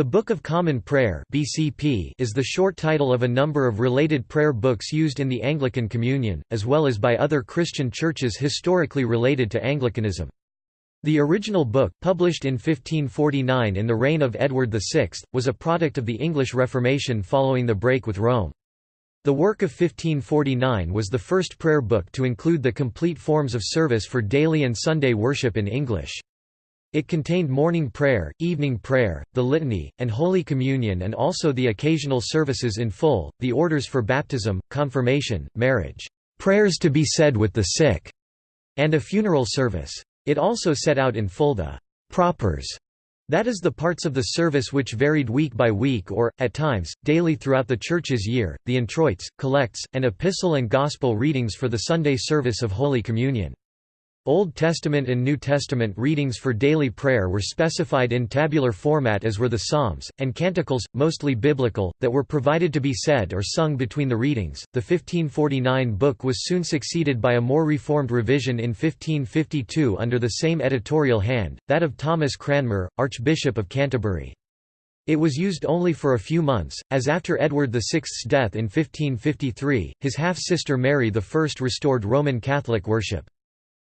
The Book of Common Prayer (BCP) is the short title of a number of related prayer books used in the Anglican Communion, as well as by other Christian churches historically related to Anglicanism. The original book, published in 1549 in the reign of Edward VI, was a product of the English Reformation following the break with Rome. The work of 1549 was the first prayer book to include the complete forms of service for daily and Sunday worship in English. It contained morning prayer, evening prayer, the litany, and Holy Communion and also the occasional services in full, the orders for baptism, confirmation, marriage, prayers to be said with the sick, and a funeral service. It also set out in full the propers, that is the parts of the service which varied week by week or, at times, daily throughout the Church's year, the introits, collects, and epistle and gospel readings for the Sunday service of Holy Communion. Old Testament and New Testament readings for daily prayer were specified in tabular format as were the Psalms, and canticles, mostly biblical, that were provided to be said or sung between the readings. The 1549 book was soon succeeded by a more reformed revision in 1552 under the same editorial hand, that of Thomas Cranmer, Archbishop of Canterbury. It was used only for a few months, as after Edward VI's death in 1553, his half-sister Mary I restored Roman Catholic worship.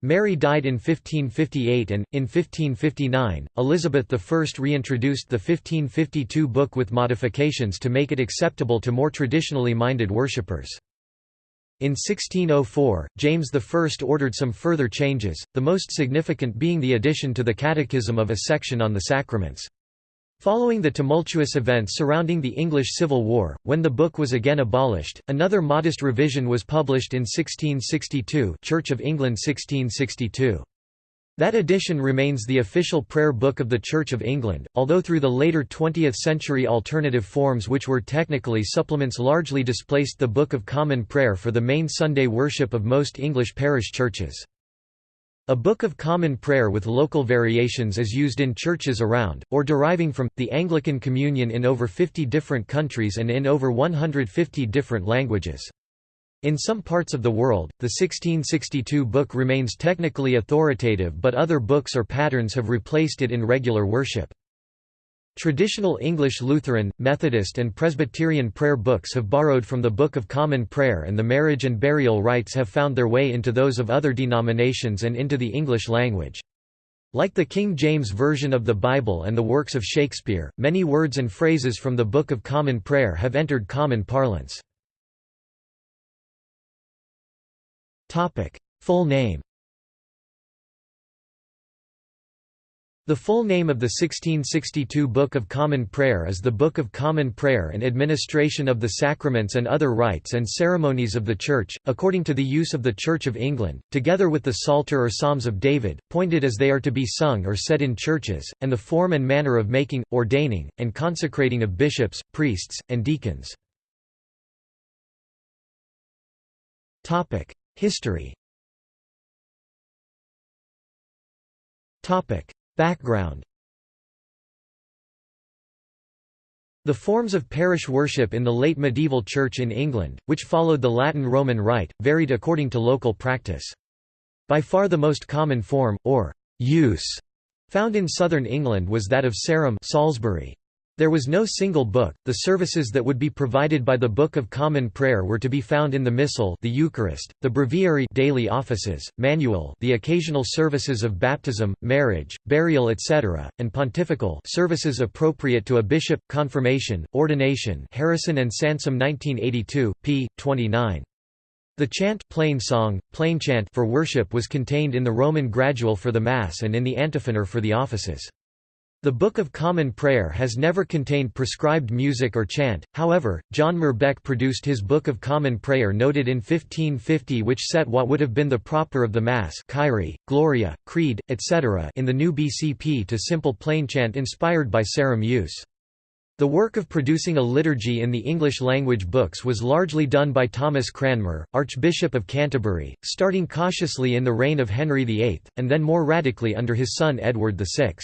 Mary died in 1558 and, in 1559, Elizabeth I reintroduced the 1552 book with modifications to make it acceptable to more traditionally minded worshippers. In 1604, James I ordered some further changes, the most significant being the addition to the Catechism of a section on the sacraments. Following the tumultuous events surrounding the English Civil War, when the book was again abolished, another modest revision was published in 1662 Church of England 1662. That edition remains the official prayer book of the Church of England, although through the later 20th century alternative forms which were technically supplements largely displaced the Book of Common Prayer for the main Sunday worship of most English parish churches. A Book of Common Prayer with local variations is used in churches around, or deriving from, the Anglican Communion in over 50 different countries and in over 150 different languages. In some parts of the world, the 1662 book remains technically authoritative but other books or patterns have replaced it in regular worship. Traditional English Lutheran, Methodist and Presbyterian prayer books have borrowed from the Book of Common Prayer and the marriage and burial rites have found their way into those of other denominations and into the English language. Like the King James Version of the Bible and the works of Shakespeare, many words and phrases from the Book of Common Prayer have entered common parlance. Full name The full name of the 1662 Book of Common Prayer is the Book of Common Prayer and Administration of the Sacraments and Other Rites and Ceremonies of the Church, according to the use of the Church of England, together with the Psalter or Psalms of David, pointed as they are to be sung or said in churches, and the form and manner of making, ordaining, and consecrating of bishops, priests, and deacons. History Background The forms of parish worship in the late medieval Church in England, which followed the Latin Roman Rite, varied according to local practice. By far the most common form, or use, found in southern England was that of Sarum Salisbury. There was no single book. The services that would be provided by the Book of Common Prayer were to be found in the Missal, the Eucharist, the Breviary, daily offices, Manual, the occasional services of baptism, marriage, burial, etc., and pontifical services appropriate to a bishop, confirmation, ordination. Harrison and Sansom 1982, p. 29. The chant plain song, plain chant for worship was contained in the Roman Gradual for the Mass and in the Antiphoner for the offices. The Book of Common Prayer has never contained prescribed music or chant, however, John Merbecke produced his Book of Common Prayer noted in 1550 which set what would have been the proper of the Mass Kyrie, Gloria, Creed, etc. in the new BCP to simple plain chant inspired by Sarum use. The work of producing a liturgy in the English-language books was largely done by Thomas Cranmer, Archbishop of Canterbury, starting cautiously in the reign of Henry VIII, and then more radically under his son Edward VI.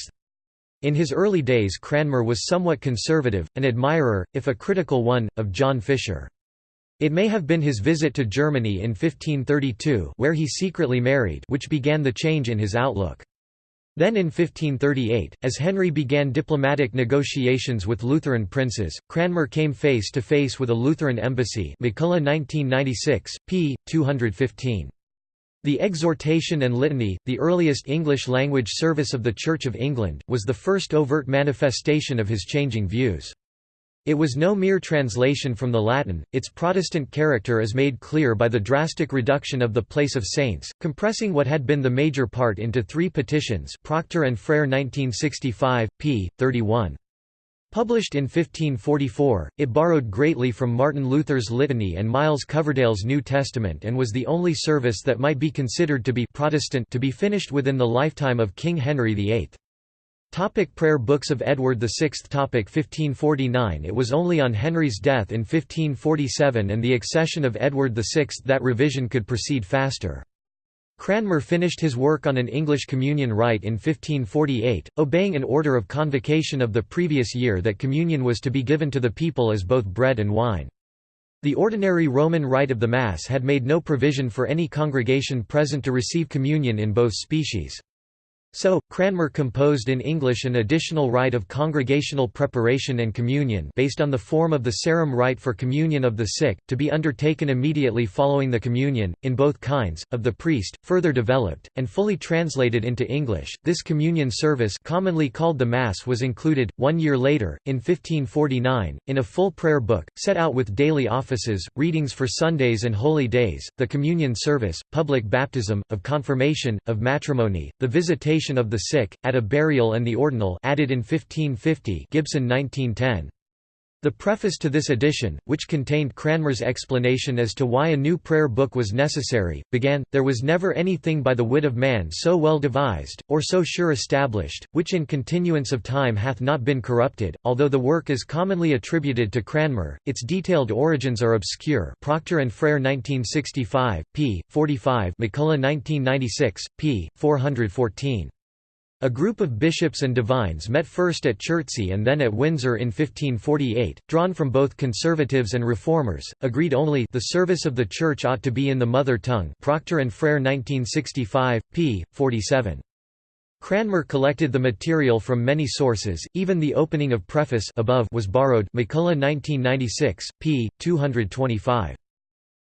In his early days Cranmer was somewhat conservative, an admirer, if a critical one, of John Fisher. It may have been his visit to Germany in 1532 where he secretly married which began the change in his outlook. Then in 1538, as Henry began diplomatic negotiations with Lutheran princes, Cranmer came face to face with a Lutheran embassy MacCulloch 1996, p. 215. The Exhortation and Litany, the earliest English-language service of the Church of England, was the first overt manifestation of his changing views. It was no mere translation from the Latin, its Protestant character is made clear by the drastic reduction of the place of saints, compressing what had been the major part into three petitions Procter and Frere 1965, p. 31. Published in 1544, it borrowed greatly from Martin Luther's Litany and Miles Coverdale's New Testament and was the only service that might be considered to be Protestant to be finished within the lifetime of King Henry VIII. Topic prayer books of Edward VI Topic 1549 It was only on Henry's death in 1547 and the accession of Edward VI that revision could proceed faster. Cranmer finished his work on an English communion rite in 1548, obeying an order of convocation of the previous year that communion was to be given to the people as both bread and wine. The ordinary Roman rite of the Mass had made no provision for any congregation present to receive communion in both species. So, Cranmer composed in English an additional rite of congregational preparation and communion based on the form of the Sarum rite for communion of the sick, to be undertaken immediately following the communion, in both kinds, of the priest, further developed, and fully translated into English. This communion service commonly called the Mass was included, one year later, in 1549, in a full prayer book, set out with daily offices, readings for Sundays and holy days, the communion service, public baptism, of confirmation, of matrimony, the visitation of the sick, at a burial and the ordinal added in 1550 Gibson 1910. The preface to this edition, which contained Cranmer's explanation as to why a new prayer book was necessary, began, There was never anything by the wit of man so well devised, or so sure established, which in continuance of time hath not been corrupted. Although the work is commonly attributed to Cranmer, its detailed origins are obscure Procter and Frere 1965, p. 45 MacCulloch 1996, p. 414. A group of bishops and divines met first at Chertsey and then at Windsor in 1548, drawn from both conservatives and reformers, agreed only the service of the Church ought to be in the mother tongue Procter and Frere 1965, p. 47. Cranmer collected the material from many sources, even the opening of preface above was borrowed MacCulloch 1996, p. 225.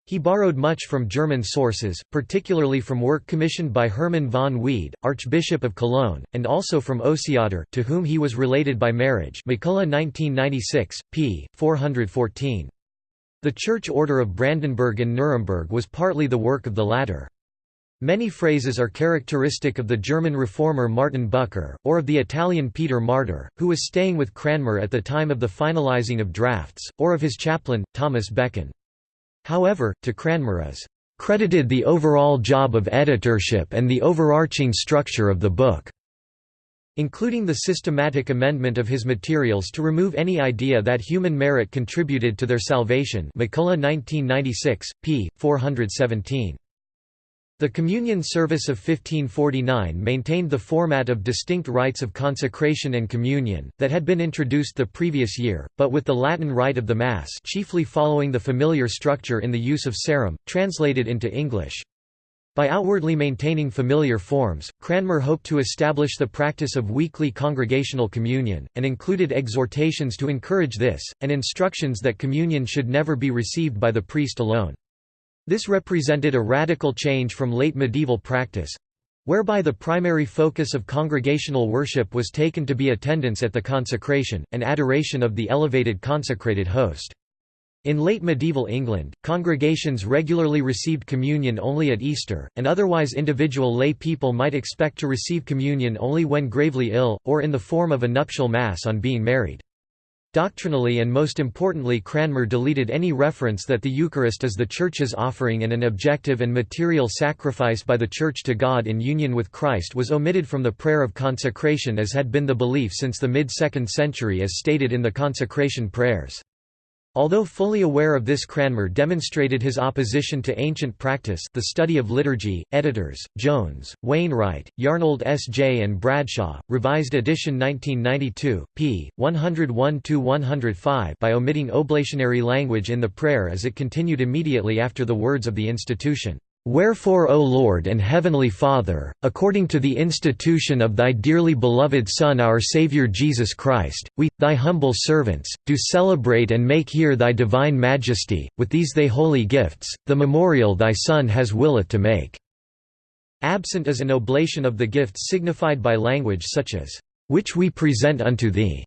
He borrowed much from German sources, particularly from work commissioned by Hermann von Wied, Archbishop of Cologne, and also from Osiander, to whom he was related by marriage MacCulloch 1996, p. 414. The Church Order of Brandenburg and Nuremberg was partly the work of the latter. Many phrases are characteristic of the German reformer Martin Bucer, or of the Italian Peter Martyr, who was staying with Cranmer at the time of the finalizing of drafts, or of his chaplain, Thomas Becon. However, to Cranmer is credited the overall job of editorship and the overarching structure of the book, including the systematic amendment of his materials to remove any idea that human merit contributed to their salvation MacCulloch 1996, p. 417. The Communion Service of 1549 maintained the format of distinct rites of consecration and communion, that had been introduced the previous year, but with the Latin rite of the Mass chiefly following the familiar structure in the use of Sarum, translated into English. By outwardly maintaining familiar forms, Cranmer hoped to establish the practice of weekly congregational communion, and included exhortations to encourage this, and instructions that communion should never be received by the priest alone. This represented a radical change from late medieval practice—whereby the primary focus of congregational worship was taken to be attendance at the consecration, and adoration of the elevated consecrated host. In late medieval England, congregations regularly received communion only at Easter, and otherwise individual lay people might expect to receive communion only when gravely ill, or in the form of a nuptial mass on being married. Doctrinally and most importantly Cranmer deleted any reference that the Eucharist is the Church's offering and an objective and material sacrifice by the Church to God in union with Christ was omitted from the prayer of consecration as had been the belief since the mid-2nd century as stated in the consecration prayers. Although fully aware of this Cranmer demonstrated his opposition to ancient practice the study of liturgy, editors, Jones, Wainwright, Yarnold S. J. and Bradshaw, revised edition 1992, p. 101–105 by omitting oblationary language in the prayer as it continued immediately after the words of the institution, Wherefore, O Lord and Heavenly Father, according to the institution of Thy dearly beloved Son our Saviour Jesus Christ, we, Thy humble servants, do celebrate and make here Thy divine majesty, with these Thy holy gifts, the memorial Thy Son has willeth to make." Absent is an oblation of the gifts signified by language such as, "...which we present unto Thee",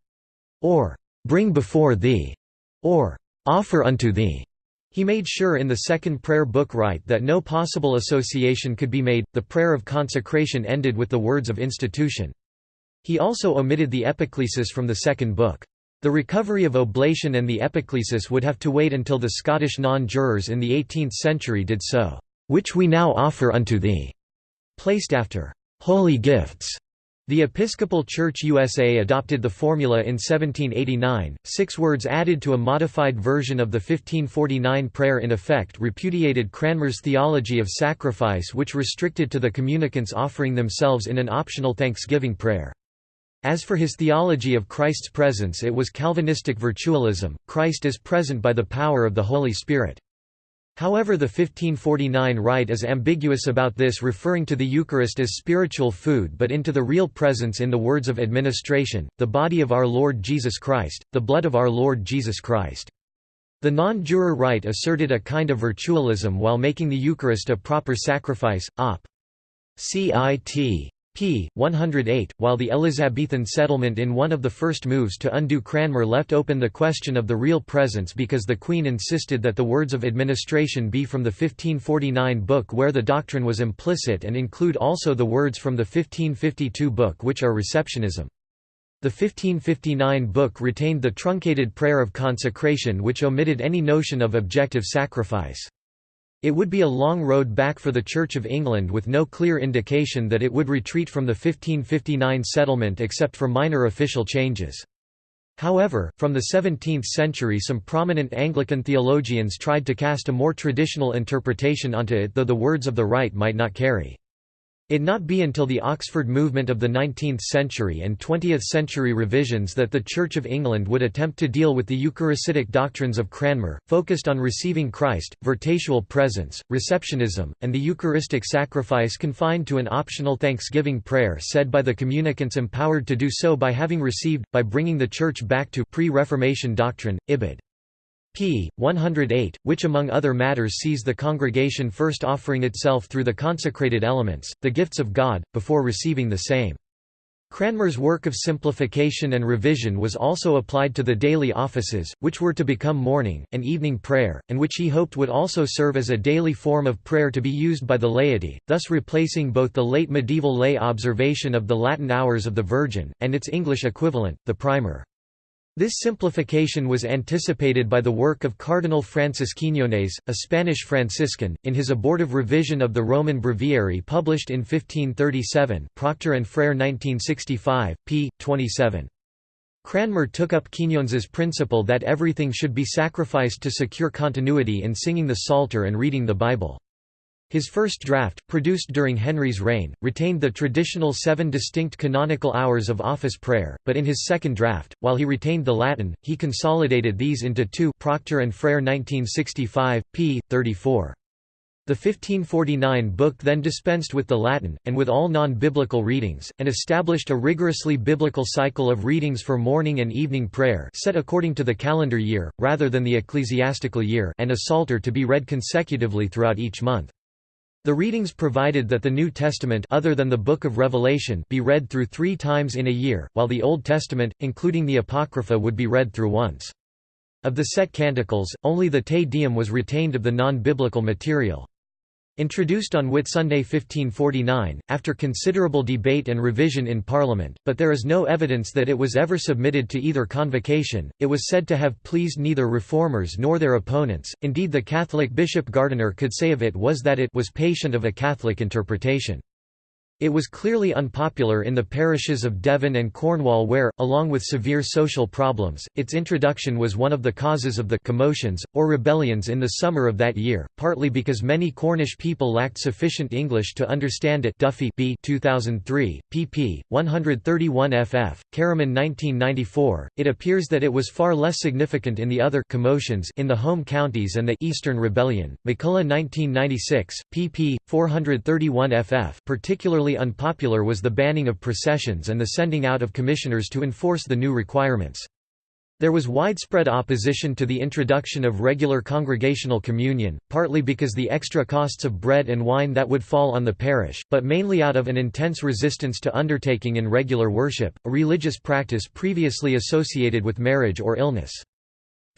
or "...bring before Thee", or "...offer unto Thee". He made sure in the second prayer book rite that no possible association could be made. The prayer of consecration ended with the words of institution. He also omitted the epiclesis from the second book. The recovery of oblation and the epiclesis would have to wait until the Scottish non-jurors in the 18th century did so, "...which we now offer unto thee", placed after "...holy gifts", the Episcopal Church USA adopted the formula in 1789, six words added to a modified version of the 1549 prayer in effect repudiated Cranmer's theology of sacrifice which restricted to the communicants offering themselves in an optional thanksgiving prayer. As for his theology of Christ's presence it was Calvinistic virtualism, Christ is present by the power of the Holy Spirit. However the 1549 rite is ambiguous about this referring to the Eucharist as spiritual food but into the real presence in the words of administration, the body of our Lord Jesus Christ, the blood of our Lord Jesus Christ. The non-juror rite asserted a kind of virtualism while making the Eucharist a proper sacrifice, op. Cit p. 108, while the Elizabethan settlement in one of the first moves to undo Cranmer left open the question of the real presence because the Queen insisted that the words of administration be from the 1549 book where the doctrine was implicit and include also the words from the 1552 book which are receptionism. The 1559 book retained the truncated prayer of consecration which omitted any notion of objective sacrifice. It would be a long road back for the Church of England with no clear indication that it would retreat from the 1559 settlement except for minor official changes. However, from the 17th century some prominent Anglican theologians tried to cast a more traditional interpretation onto it though the words of the rite might not carry. It not be until the Oxford movement of the 19th century and 20th century revisions that the Church of England would attempt to deal with the Eucharistic doctrines of Cranmer, focused on receiving Christ, virtual presence, receptionism, and the Eucharistic sacrifice confined to an optional thanksgiving prayer said by the communicants empowered to do so by having received, by bringing the Church back to pre-Reformation doctrine, Ibid p. 108, which among other matters sees the congregation first offering itself through the consecrated elements, the gifts of God, before receiving the same. Cranmer's work of simplification and revision was also applied to the daily offices, which were to become morning, and evening prayer, and which he hoped would also serve as a daily form of prayer to be used by the laity, thus replacing both the late medieval lay observation of the Latin hours of the Virgin, and its English equivalent, the primer. This simplification was anticipated by the work of Cardinal Francis Quiñones, a Spanish Franciscan, in his abortive revision of the Roman Breviary published in 1537 Procter and Frere 1965, p. 27. Cranmer took up Quiñones's principle that everything should be sacrificed to secure continuity in singing the Psalter and reading the Bible. His first draft, produced during Henry's reign, retained the traditional seven distinct canonical hours of office prayer, but in his second draft, while he retained the Latin, he consolidated these into two Procter and Frere 1965, p. 34. The 1549 book then dispensed with the Latin, and with all non-biblical readings, and established a rigorously biblical cycle of readings for morning and evening prayer set according to the calendar year, rather than the ecclesiastical year and a psalter to be read consecutively throughout each month. The readings provided that the New Testament other than the Book of Revelation be read through three times in a year, while the Old Testament, including the Apocrypha would be read through once. Of the set canticles, only the Te Deum was retained of the non-biblical material. Introduced on Whitsunday 1549, after considerable debate and revision in Parliament, but there is no evidence that it was ever submitted to either convocation, it was said to have pleased neither reformers nor their opponents, indeed the Catholic Bishop Gardiner could say of it was that it was patient of a Catholic interpretation. It was clearly unpopular in the parishes of Devon and Cornwall where, along with severe social problems, its introduction was one of the causes of the commotions, or rebellions in the summer of that year, partly because many Cornish people lacked sufficient English to understand it Duffy B 2003, pp. 131 ff. Caraman 1994. It appears that it was far less significant in the other commotions in the home counties and the Eastern Rebellion. MacCulloch 1996, pp. 431 ff. particularly unpopular was the banning of processions and the sending out of commissioners to enforce the new requirements. There was widespread opposition to the introduction of regular congregational communion, partly because the extra costs of bread and wine that would fall on the parish, but mainly out of an intense resistance to undertaking in regular worship, a religious practice previously associated with marriage or illness.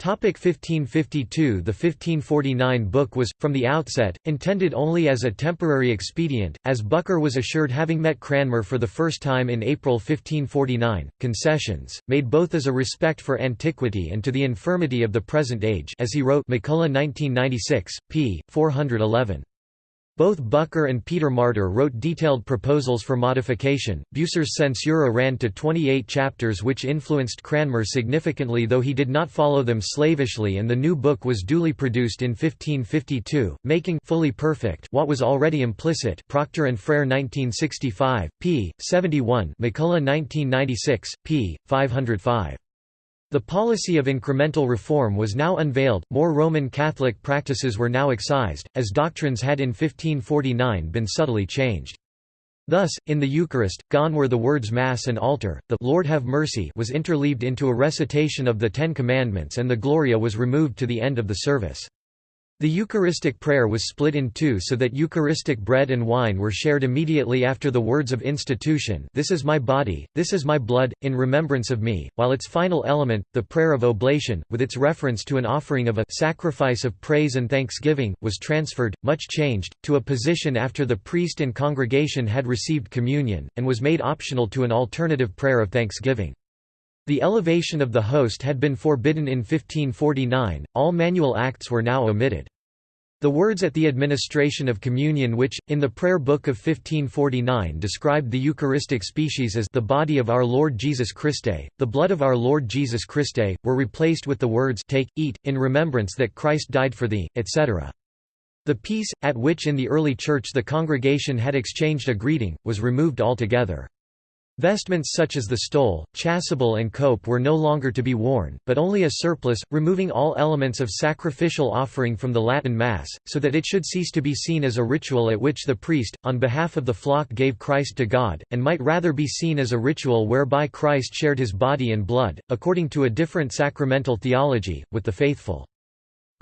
1552 The 1549 book was, from the outset, intended only as a temporary expedient, as Bucer was assured having met Cranmer for the first time in April 1549, concessions, made both as a respect for antiquity and to the infirmity of the present age as he wrote MacCulloch 1996, p. 411. Both Bucer and Peter Martyr wrote detailed proposals for modification. Bucer's censura ran to 28 chapters which influenced Cranmer significantly though he did not follow them slavishly and the new book was duly produced in 1552, making fully perfect what was already implicit Procter and Frere 1965, p. 71 MacCulloch 1996, p. 505. The policy of incremental reform was now unveiled, more Roman Catholic practices were now excised, as doctrines had in 1549 been subtly changed. Thus, in the Eucharist, gone were the words Mass and altar, the Lord have mercy was interleaved into a recitation of the Ten Commandments and the Gloria was removed to the end of the service. The Eucharistic prayer was split in two so that Eucharistic bread and wine were shared immediately after the words of institution This is my body, this is my blood, in remembrance of me, while its final element, the prayer of oblation, with its reference to an offering of a sacrifice of praise and thanksgiving, was transferred, much changed, to a position after the priest and congregation had received communion, and was made optional to an alternative prayer of thanksgiving. The elevation of the host had been forbidden in 1549, all manual acts were now omitted. The words at the administration of communion which, in the prayer book of 1549 described the Eucharistic species as the body of our Lord Jesus Christe, the blood of our Lord Jesus Christe, were replaced with the words take, eat, in remembrance that Christ died for thee, etc. The peace, at which in the early church the congregation had exchanged a greeting, was removed altogether. Vestments such as the stole, chasuble and cope were no longer to be worn, but only a surplice, removing all elements of sacrificial offering from the Latin Mass, so that it should cease to be seen as a ritual at which the priest, on behalf of the flock gave Christ to God, and might rather be seen as a ritual whereby Christ shared his body and blood, according to a different sacramental theology, with the faithful.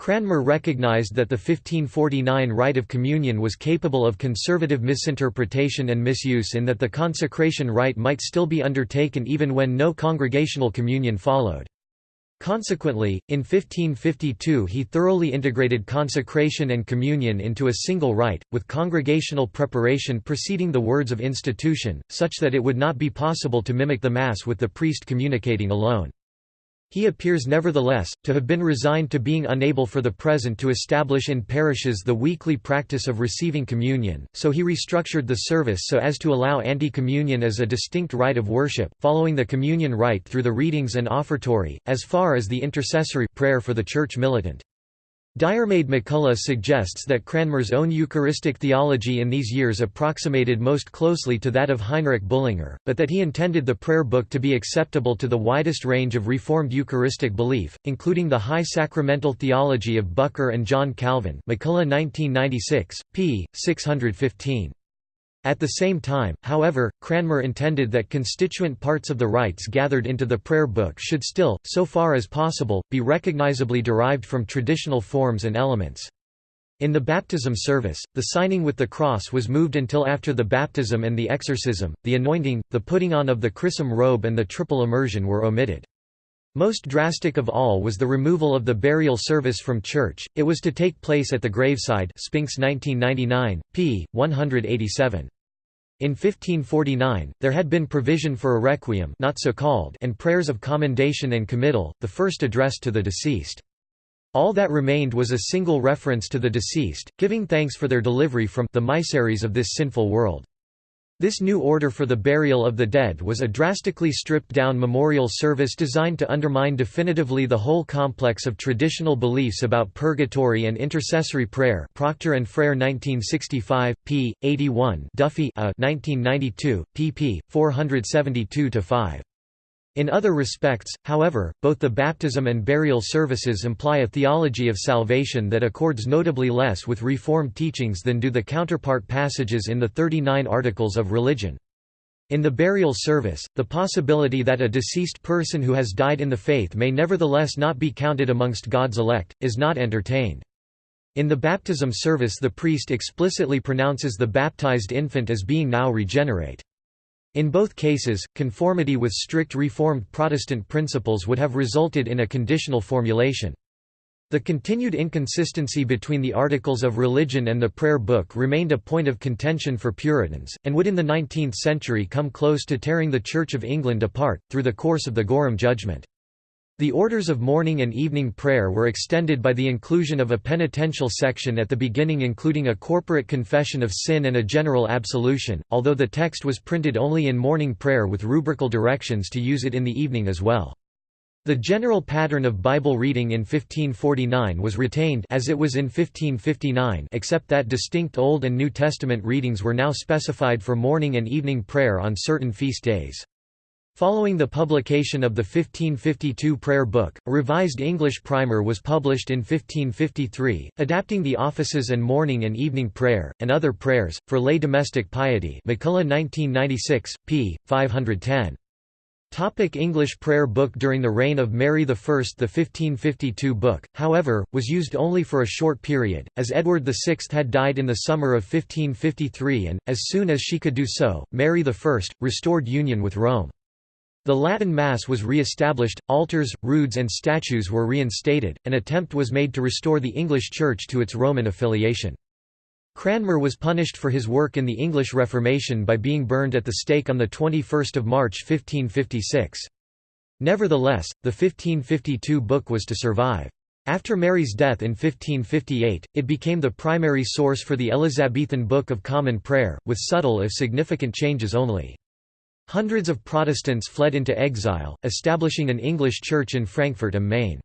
Cranmer recognized that the 1549 rite of communion was capable of conservative misinterpretation and misuse in that the consecration rite might still be undertaken even when no congregational communion followed. Consequently, in 1552 he thoroughly integrated consecration and communion into a single rite, with congregational preparation preceding the words of institution, such that it would not be possible to mimic the Mass with the priest communicating alone. He appears nevertheless, to have been resigned to being unable for the present to establish in parishes the weekly practice of receiving communion, so he restructured the service so as to allow anti-communion as a distinct rite of worship, following the communion rite through the readings and offertory, as far as the intercessory prayer for the church militant. Diarmaid MacCulloch suggests that Cranmer's own Eucharistic theology in these years approximated most closely to that of Heinrich Bullinger, but that he intended the prayer book to be acceptable to the widest range of Reformed Eucharistic belief, including the high sacramental theology of Bucer and John Calvin MacCulloch 1996, p. 615. At the same time, however, Cranmer intended that constituent parts of the rites gathered into the prayer book should still, so far as possible, be recognizably derived from traditional forms and elements. In the baptism service, the signing with the cross was moved until after the baptism and the exorcism, the anointing, the putting on of the chrism robe and the triple immersion were omitted. Most drastic of all was the removal of the burial service from church, it was to take place at the graveside Spinks 1999, p. 187. In 1549, there had been provision for a requiem not so called and prayers of commendation and committal, the first addressed to the deceased. All that remained was a single reference to the deceased, giving thanks for their delivery from the miseries of this sinful world. This new order for the burial of the dead was a drastically stripped-down memorial service designed to undermine definitively the whole complex of traditional beliefs about purgatory and intercessory prayer Procter and Frere 1965, p. 81 Duffy uh, a 1992, pp. 472–5. In other respects, however, both the baptism and burial services imply a theology of salvation that accords notably less with Reformed teachings than do the counterpart passages in the 39 Articles of Religion. In the burial service, the possibility that a deceased person who has died in the faith may nevertheless not be counted amongst God's elect, is not entertained. In the baptism service the priest explicitly pronounces the baptized infant as being now regenerate. In both cases, conformity with strict Reformed Protestant principles would have resulted in a conditional formulation. The continued inconsistency between the articles of religion and the prayer book remained a point of contention for Puritans, and would in the 19th century come close to tearing the Church of England apart, through the course of the Gorham judgment. The orders of morning and evening prayer were extended by the inclusion of a penitential section at the beginning including a corporate confession of sin and a general absolution, although the text was printed only in morning prayer with rubrical directions to use it in the evening as well. The general pattern of Bible reading in 1549 was retained as it was in 1559 except that distinct Old and New Testament readings were now specified for morning and evening prayer on certain feast days. Following the publication of the 1552 Prayer Book, a revised English primer was published in 1553, adapting the offices and morning and evening prayer, and other prayers, for lay domestic piety MacCulloch 1996, p. 510. Topic English prayer book During the reign of Mary I the 1552 book, however, was used only for a short period, as Edward VI had died in the summer of 1553 and, as soon as she could do so, Mary I, restored union with Rome. The Latin Mass was re-established, altars, roods and statues were reinstated, an attempt was made to restore the English Church to its Roman affiliation. Cranmer was punished for his work in the English Reformation by being burned at the stake on 21 March 1556. Nevertheless, the 1552 book was to survive. After Mary's death in 1558, it became the primary source for the Elizabethan Book of Common Prayer, with subtle if significant changes only. Hundreds of Protestants fled into exile, establishing an English church in Frankfurt am Main.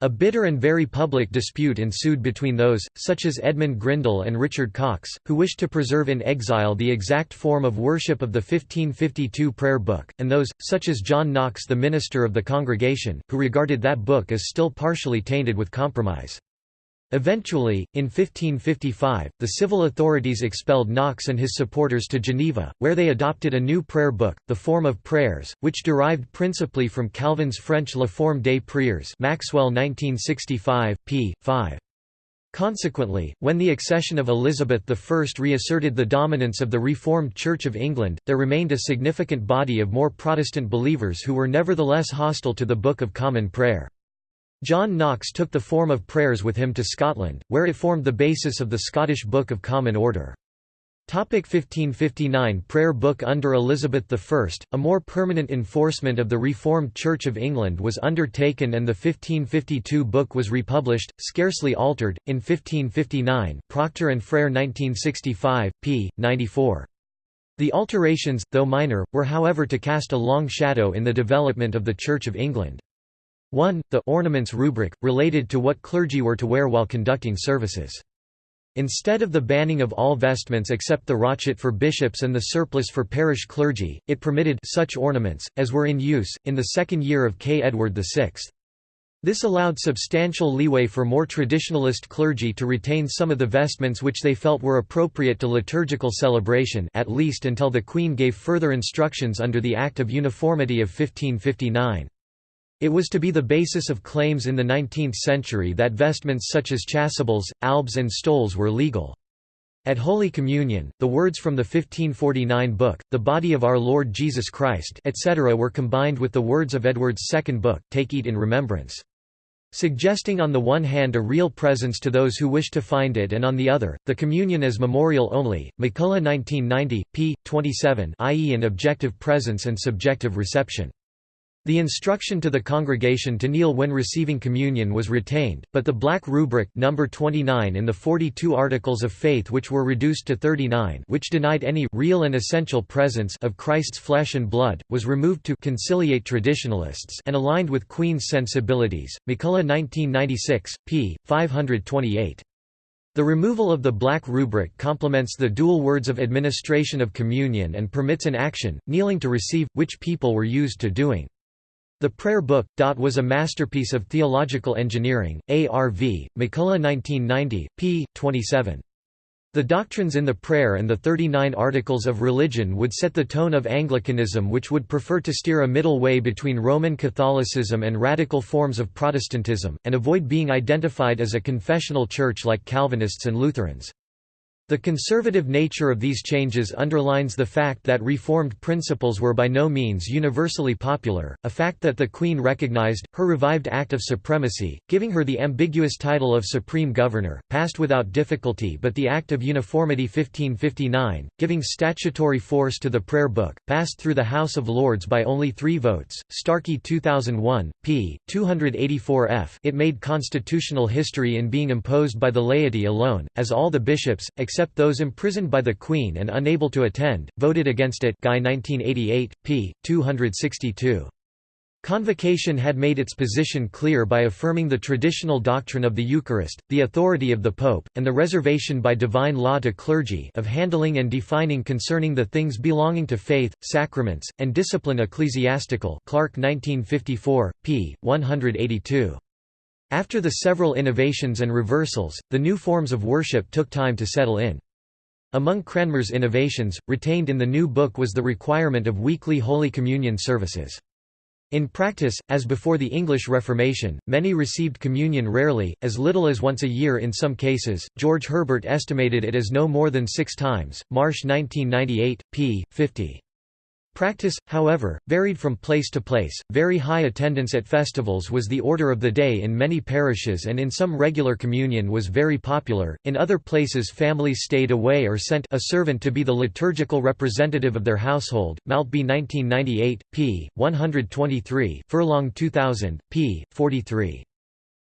A bitter and very public dispute ensued between those, such as Edmund Grindal and Richard Cox, who wished to preserve in exile the exact form of worship of the 1552 prayer book, and those, such as John Knox the minister of the congregation, who regarded that book as still partially tainted with compromise. Eventually, in 1555, the civil authorities expelled Knox and his supporters to Geneva, where they adopted a new prayer book, the Form of Prayers, which derived principally from Calvin's French La Forme des Prières Maxwell 1965, p. 5. Consequently, when the accession of Elizabeth I reasserted the dominance of the Reformed Church of England, there remained a significant body of more Protestant believers who were nevertheless hostile to the Book of Common Prayer. John Knox took the form of prayers with him to Scotland, where it formed the basis of the Scottish Book of Common Order. 1559 Prayer Book Under Elizabeth I, a more permanent enforcement of the Reformed Church of England was undertaken and the 1552 book was republished, scarcely altered, in 1559 Procter and Frere 1965, p. 94. The alterations, though minor, were however to cast a long shadow in the development of the Church of England. 1. The ornaments rubric, related to what clergy were to wear while conducting services. Instead of the banning of all vestments except the rochet for bishops and the surplice for parish clergy, it permitted such ornaments, as were in use, in the second year of K. Edward VI. This allowed substantial leeway for more traditionalist clergy to retain some of the vestments which they felt were appropriate to liturgical celebration at least until the Queen gave further instructions under the Act of Uniformity of 1559. It was to be the basis of claims in the 19th century that vestments such as chasubles, albs and stoles were legal. At Holy Communion, the words from the 1549 book, the body of our Lord Jesus Christ etc. were combined with the words of Edward's second book, Take Eat in Remembrance. Suggesting on the one hand a real presence to those who wish to find it and on the other, the communion as memorial only, MacCulloch 1990, p. 27 i.e. an objective presence and subjective reception. The instruction to the congregation to kneel when receiving communion was retained, but the black rubric number 29 in the 42 Articles of Faith which were reduced to 39 which denied any real and essential presence of Christ's flesh and blood, was removed to conciliate traditionalists and aligned with Queen's sensibilities. MacCulloch 1996, p. 528. The removal of the black rubric complements the dual words of administration of communion and permits an action, kneeling to receive, which people were used to doing. The Prayer Book, was a masterpiece of theological engineering, ARV, MacCulloch 1990, p. 27. The doctrines in the prayer and the 39 articles of religion would set the tone of Anglicanism which would prefer to steer a middle way between Roman Catholicism and radical forms of Protestantism, and avoid being identified as a confessional church like Calvinists and Lutherans. The conservative nature of these changes underlines the fact that reformed principles were by no means universally popular, a fact that the Queen recognized. Her revived Act of Supremacy, giving her the ambiguous title of Supreme Governor, passed without difficulty but the Act of Uniformity 1559, giving statutory force to the Prayer Book, passed through the House of Lords by only three votes. Starkey 2001, p. 284 f. It made constitutional history in being imposed by the laity alone, as all the bishops, except except those imprisoned by the Queen and unable to attend, voted against it Guy 1988, p. 262. Convocation had made its position clear by affirming the traditional doctrine of the Eucharist, the authority of the Pope, and the reservation by divine law to clergy of handling and defining concerning the things belonging to faith, sacraments, and discipline ecclesiastical Clark 1954, p. 182. After the several innovations and reversals, the new forms of worship took time to settle in. Among Cranmer's innovations, retained in the new book was the requirement of weekly Holy Communion services. In practice, as before the English Reformation, many received communion rarely, as little as once a year in some cases. George Herbert estimated it as no more than six times. Marsh 1998, p. 50. Practice, however, varied from place to place. Very high attendance at festivals was the order of the day in many parishes, and in some regular communion was very popular. In other places, families stayed away or sent a servant to be the liturgical representative of their household. Maltby 1998, p. 123, Furlong 2000, p. 43.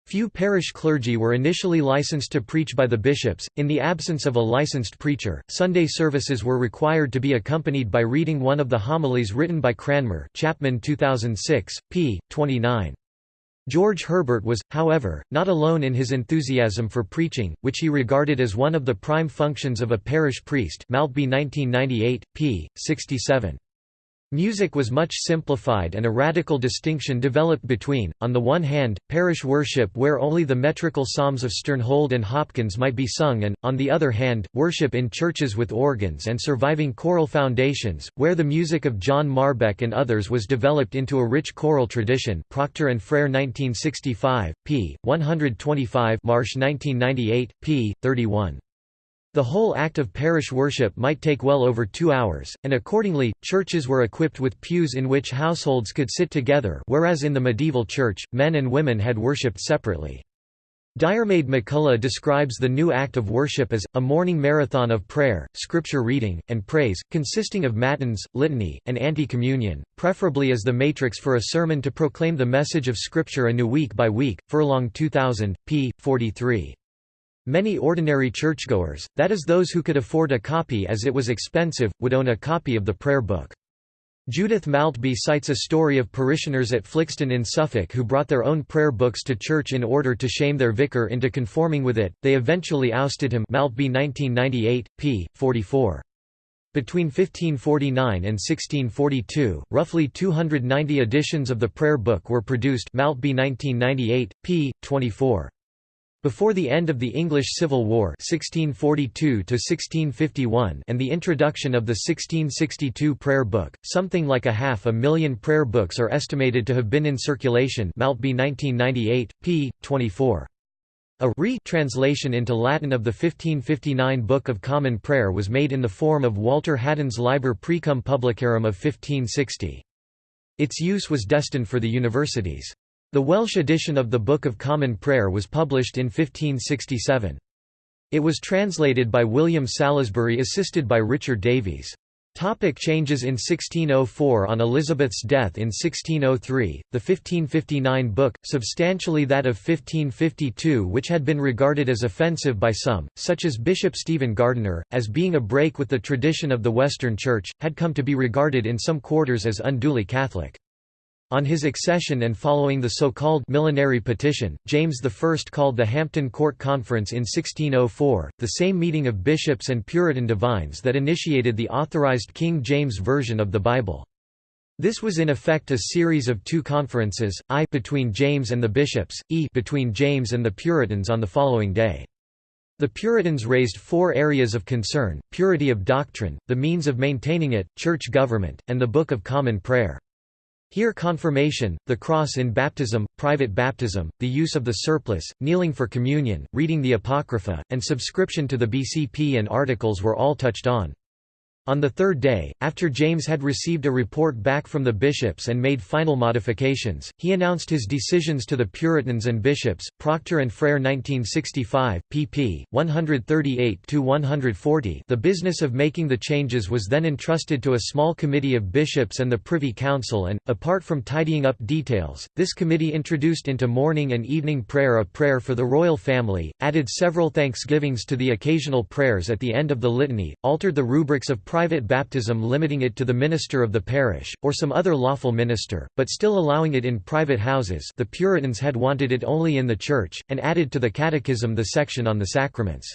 Few parish clergy were initially licensed to preach by the bishops. In the absence of a licensed preacher, Sunday services were required to be accompanied by reading one of the homilies written by Cranmer. Chapman 2006, p. 29. George Herbert was, however, not alone in his enthusiasm for preaching, which he regarded as one of the prime functions of a parish priest. Maltby 1998, p. 67. Music was much simplified and a radical distinction developed between, on the one hand, parish worship where only the metrical psalms of Sternhold and Hopkins might be sung and, on the other hand, worship in churches with organs and surviving choral foundations, where the music of John Marbeck and others was developed into a rich choral tradition Procter and Frere 1965, p. 125 Marsh 1998, p. 31. The whole act of parish worship might take well over two hours, and accordingly, churches were equipped with pews in which households could sit together whereas in the medieval church, men and women had worshipped separately. Diarmaid MacCulloch describes the new act of worship as, a morning marathon of prayer, scripture reading, and praise, consisting of matins, litany, and anti-communion, preferably as the matrix for a sermon to proclaim the message of Scripture anew week by week, Furlong 2000, p. 43. Many ordinary churchgoers, that is those who could afford a copy as it was expensive, would own a copy of the prayer book. Judith Maltby cites a story of parishioners at Flixton in Suffolk who brought their own prayer books to church in order to shame their vicar into conforming with it. They eventually ousted him. Maltby 1998, p. 44. Between 1549 and 1642, roughly 290 editions of the prayer book were produced. Maltby 1998, p. 24. Before the end of the English Civil War 1642 and the introduction of the 1662 Prayer Book, something like a half a million prayer books are estimated to have been in circulation Maltby 1998, p. 24. A re-translation into Latin of the 1559 Book of Common Prayer was made in the form of Walter Haddon's Liber Precum Publicarum of 1560. Its use was destined for the universities. The Welsh edition of the Book of Common Prayer was published in 1567. It was translated by William Salesbury assisted by Richard Davies. Topic changes in 1604 On Elizabeth's death in 1603, the 1559 book, substantially that of 1552 which had been regarded as offensive by some, such as Bishop Stephen Gardiner, as being a break with the tradition of the Western Church, had come to be regarded in some quarters as unduly Catholic. On his accession and following the so-called millenary petition, James I called the Hampton Court Conference in 1604, the same meeting of bishops and Puritan divines that initiated the authorized King James Version of the Bible. This was in effect a series of two conferences, I between James and the bishops, E between James and the Puritans on the following day. The Puritans raised four areas of concern, purity of doctrine, the means of maintaining it, church government, and the Book of Common Prayer. Here confirmation, the cross in baptism, private baptism, the use of the surplice, kneeling for communion, reading the Apocrypha, and subscription to the BCP and articles were all touched on. On the third day, after James had received a report back from the bishops and made final modifications, he announced his decisions to the Puritans and bishops. Procter and Frere 1965, pp. 138-140 The business of making the changes was then entrusted to a small committee of bishops and the Privy Council and, apart from tidying up details, this committee introduced into morning and evening prayer a prayer for the royal family, added several thanksgivings to the occasional prayers at the end of the litany, altered the rubrics of private baptism limiting it to the minister of the parish, or some other lawful minister, but still allowing it in private houses the Puritans had wanted it only in the church, and added to the catechism the section on the sacraments.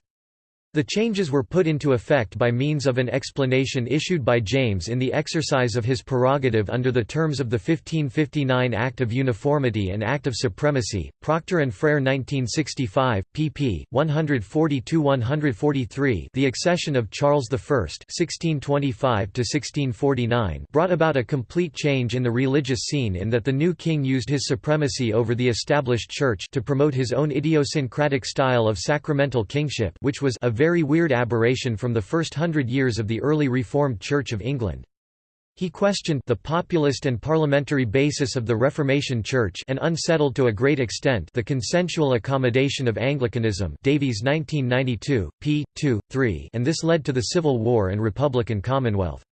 The changes were put into effect by means of an explanation issued by James in the exercise of his prerogative under the terms of the 1559 Act of Uniformity and Act of Supremacy. Procter and Frere 1965, pp. 142-143. The accession of Charles I (1625–1649) brought about a complete change in the religious scene in that the new king used his supremacy over the established church to promote his own idiosyncratic style of sacramental kingship, which was a very weird aberration from the first hundred years of the early Reformed Church of England. He questioned the populist and parliamentary basis of the Reformation Church and unsettled to a great extent the consensual accommodation of Anglicanism Davies 1992, p. 2, 3 and this led to the Civil War and Republican Commonwealth.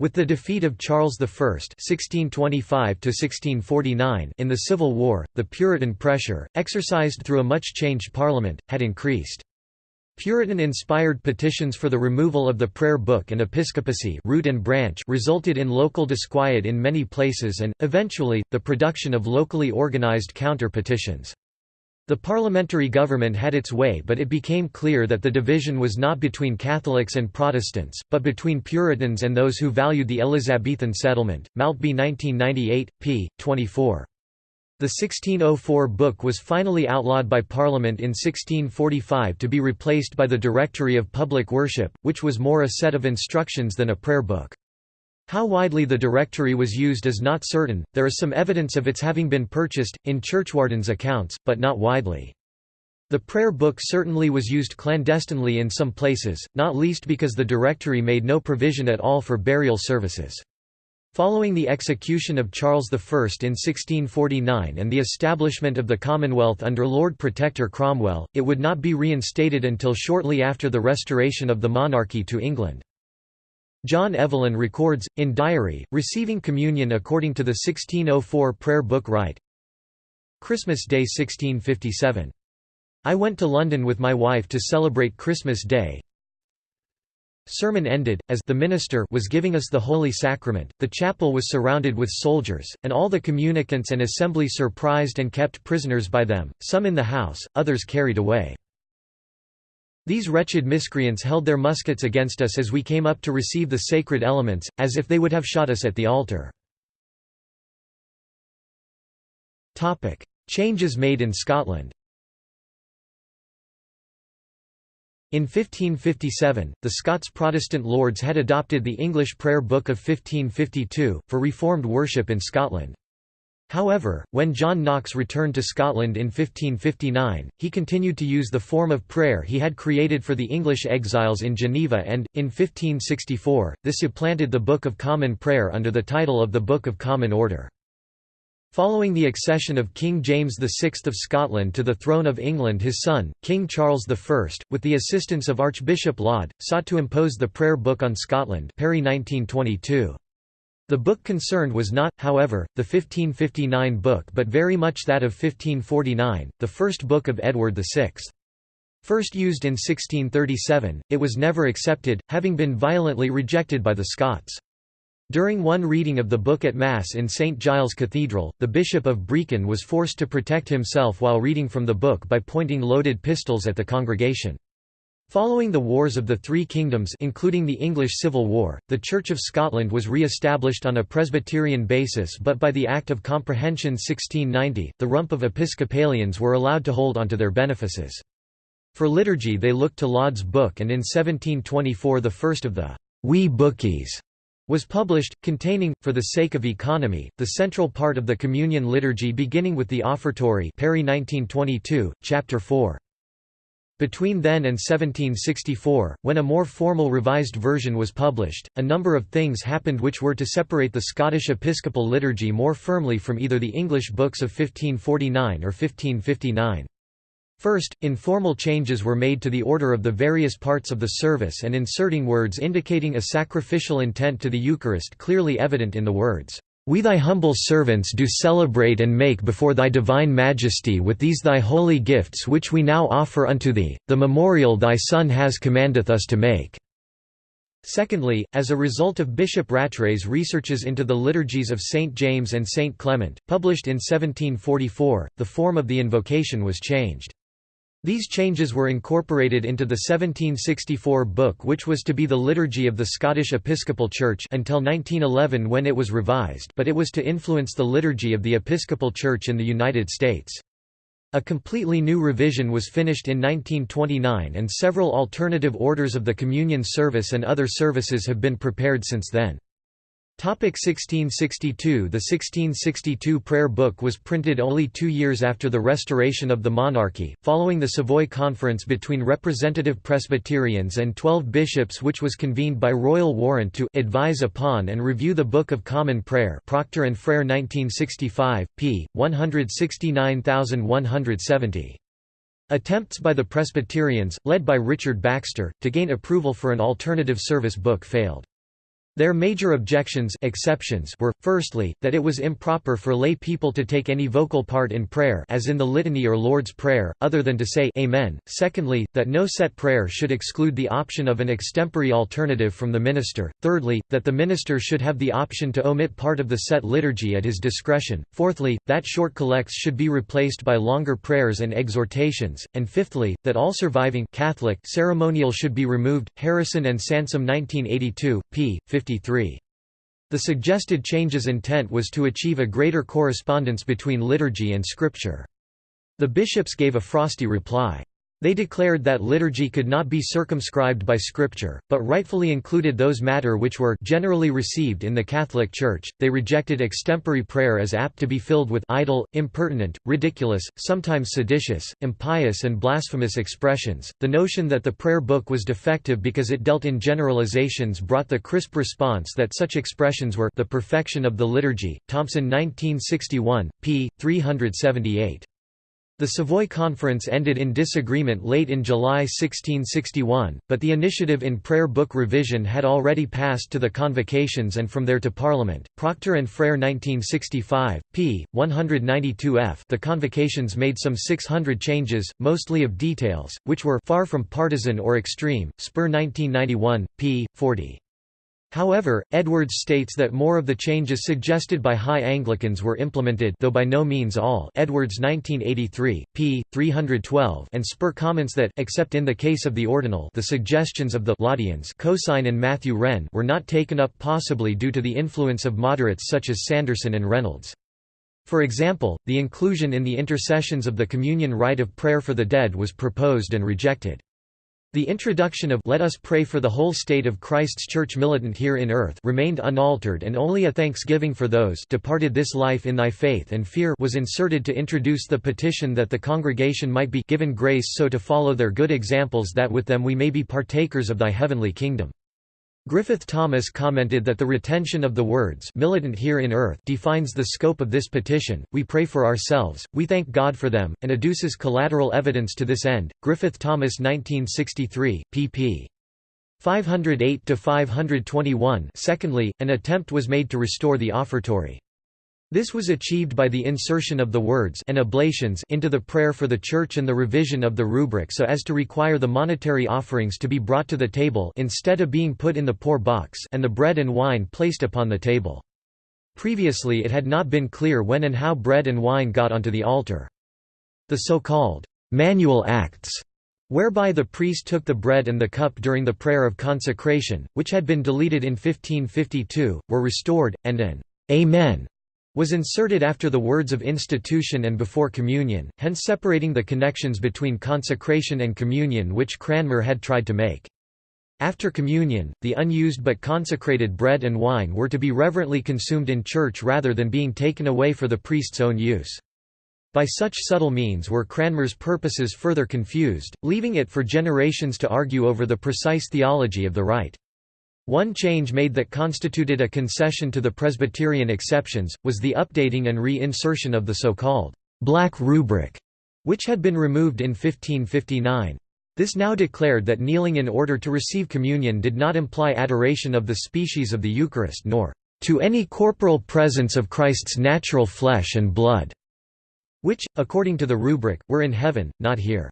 With the defeat of Charles I (1625–1649) in the Civil War, the Puritan pressure, exercised through a much changed Parliament, had increased. Puritan-inspired petitions for the removal of the prayer book and episcopacy root and branch resulted in local disquiet in many places and, eventually, the production of locally organized counter-petitions. The parliamentary government had its way but it became clear that the division was not between Catholics and Protestants, but between Puritans and those who valued the Elizabethan settlement. Maltby 1998, p. 24. The 1604 book was finally outlawed by Parliament in 1645 to be replaced by the Directory of Public Worship, which was more a set of instructions than a prayer book. How widely the directory was used is not certain, there is some evidence of its having been purchased, in Churchwardens accounts, but not widely. The prayer book certainly was used clandestinely in some places, not least because the directory made no provision at all for burial services. Following the execution of Charles I in 1649 and the establishment of the Commonwealth under Lord Protector Cromwell, it would not be reinstated until shortly after the restoration of the monarchy to England. John Evelyn records, in diary, receiving communion according to the 1604 prayer book rite Christmas Day 1657. I went to London with my wife to celebrate Christmas Day, Sermon ended, as the minister was giving us the Holy Sacrament, the chapel was surrounded with soldiers, and all the communicants and assembly surprised and kept prisoners by them, some in the house, others carried away. These wretched miscreants held their muskets against us as we came up to receive the sacred elements, as if they would have shot us at the altar. Changes made in Scotland In 1557, the Scots Protestant lords had adopted the English Prayer Book of 1552, for Reformed worship in Scotland. However, when John Knox returned to Scotland in 1559, he continued to use the form of prayer he had created for the English exiles in Geneva and, in 1564, this supplanted the Book of Common Prayer under the title of the Book of Common Order. Following the accession of King James VI of Scotland to the throne of England his son, King Charles I, with the assistance of Archbishop Laud, sought to impose the prayer book on Scotland Perry 1922. The book concerned was not, however, the 1559 book but very much that of 1549, the first book of Edward VI. First used in 1637, it was never accepted, having been violently rejected by the Scots. During one reading of the book at Mass in St Giles Cathedral, the Bishop of Brechin was forced to protect himself while reading from the book by pointing loaded pistols at the congregation. Following the Wars of the Three Kingdoms including the English Civil War, the Church of Scotland was re-established on a Presbyterian basis but by the Act of Comprehension 1690, the rump of Episcopalians were allowed to hold onto their benefices. For liturgy they looked to Laud's book and in 1724 the first of the «wee bookies» was published, containing, for the sake of economy, the central part of the communion liturgy beginning with the offertory Perry 1922, chapter 4. Between then and 1764, when a more formal revised version was published, a number of things happened which were to separate the Scottish episcopal liturgy more firmly from either the English books of 1549 or 1559. First, informal changes were made to the order of the various parts of the service and inserting words indicating a sacrificial intent to the Eucharist clearly evident in the words, "'We thy humble servants do celebrate and make before thy divine majesty with these thy holy gifts which we now offer unto thee, the memorial thy Son has commandeth us to make." Secondly, as a result of Bishop Rattray's researches into the liturgies of St. James and St. Clement, published in 1744, the form of the invocation was changed. These changes were incorporated into the 1764 book which was to be the liturgy of the Scottish Episcopal Church until 1911 when it was revised but it was to influence the liturgy of the Episcopal Church in the United States. A completely new revision was finished in 1929 and several alternative orders of the communion service and other services have been prepared since then. 1662 The 1662 prayer book was printed only two years after the restoration of the monarchy, following the Savoy Conference between representative Presbyterians and twelve bishops which was convened by royal warrant to «advise upon and review the Book of Common Prayer» Procter and Frere 1965, p. 169170. Attempts by the Presbyterians, led by Richard Baxter, to gain approval for an alternative service book failed. Their major objections exceptions were, firstly, that it was improper for lay people to take any vocal part in prayer as in the Litany or Lord's Prayer, other than to say Amen, secondly, that no set prayer should exclude the option of an extempore alternative from the minister, thirdly, that the minister should have the option to omit part of the set liturgy at his discretion, fourthly, that short collects should be replaced by longer prayers and exhortations, and fifthly, that all surviving Catholic ceremonial should be removed. Harrison and Sansom 1982, p. 50 the suggested change's intent was to achieve a greater correspondence between liturgy and scripture. The bishops gave a frosty reply. They declared that liturgy could not be circumscribed by Scripture, but rightfully included those matter which were generally received in the Catholic Church. They rejected extempore prayer as apt to be filled with idle, impertinent, ridiculous, sometimes seditious, impious, and blasphemous expressions. The notion that the prayer book was defective because it dealt in generalizations brought the crisp response that such expressions were the perfection of the liturgy. Thompson 1961, p. 378. The Savoy Conference ended in disagreement late in July 1661, but the initiative in prayer book revision had already passed to the convocations and from there to Parliament. Procter and Frere 1965, p. 192 f. The convocations made some 600 changes, mostly of details, which were far from partisan or extreme. Spurr 1991, p. 40. However, Edwards states that more of the changes suggested by High Anglicans were implemented though by no means all Edwards 1983, p. 312 and Spurr comments that except in the case of the ordinal the suggestions of the Laudians Cosin and Matthew Wren were not taken up possibly due to the influence of moderates such as Sanderson and Reynolds. For example, the inclusion in the intercessions of the communion rite of prayer for the dead was proposed and rejected. The introduction of Let us pray for the whole state of Christ's Church militant here in earth remained unaltered and only a thanksgiving for those departed this life in thy faith and fear was inserted to introduce the petition that the congregation might be given grace so to follow their good examples that with them we may be partakers of thy heavenly kingdom. Griffith Thomas commented that the retention of the words militant here in earth defines the scope of this petition. We pray for ourselves, we thank God for them, and adduces collateral evidence to this end. Griffith Thomas 1963, pp. 508 to 521. Secondly, an attempt was made to restore the offertory. This was achieved by the insertion of the words and oblations into the prayer for the Church and the revision of the rubric so as to require the monetary offerings to be brought to the table instead of being put in the poor box and the bread and wine placed upon the table. Previously it had not been clear when and how bread and wine got onto the altar. The so-called manual acts whereby the priest took the bread and the cup during the prayer of consecration, which had been deleted in 1552, were restored, and an Amen was inserted after the words of institution and before communion, hence separating the connections between consecration and communion which Cranmer had tried to make. After communion, the unused but consecrated bread and wine were to be reverently consumed in church rather than being taken away for the priest's own use. By such subtle means were Cranmer's purposes further confused, leaving it for generations to argue over the precise theology of the rite. One change made that constituted a concession to the Presbyterian exceptions, was the updating and re-insertion of the so-called «black rubric», which had been removed in 1559. This now declared that kneeling in order to receive communion did not imply adoration of the species of the Eucharist nor «to any corporal presence of Christ's natural flesh and blood», which, according to the rubric, were in heaven, not here.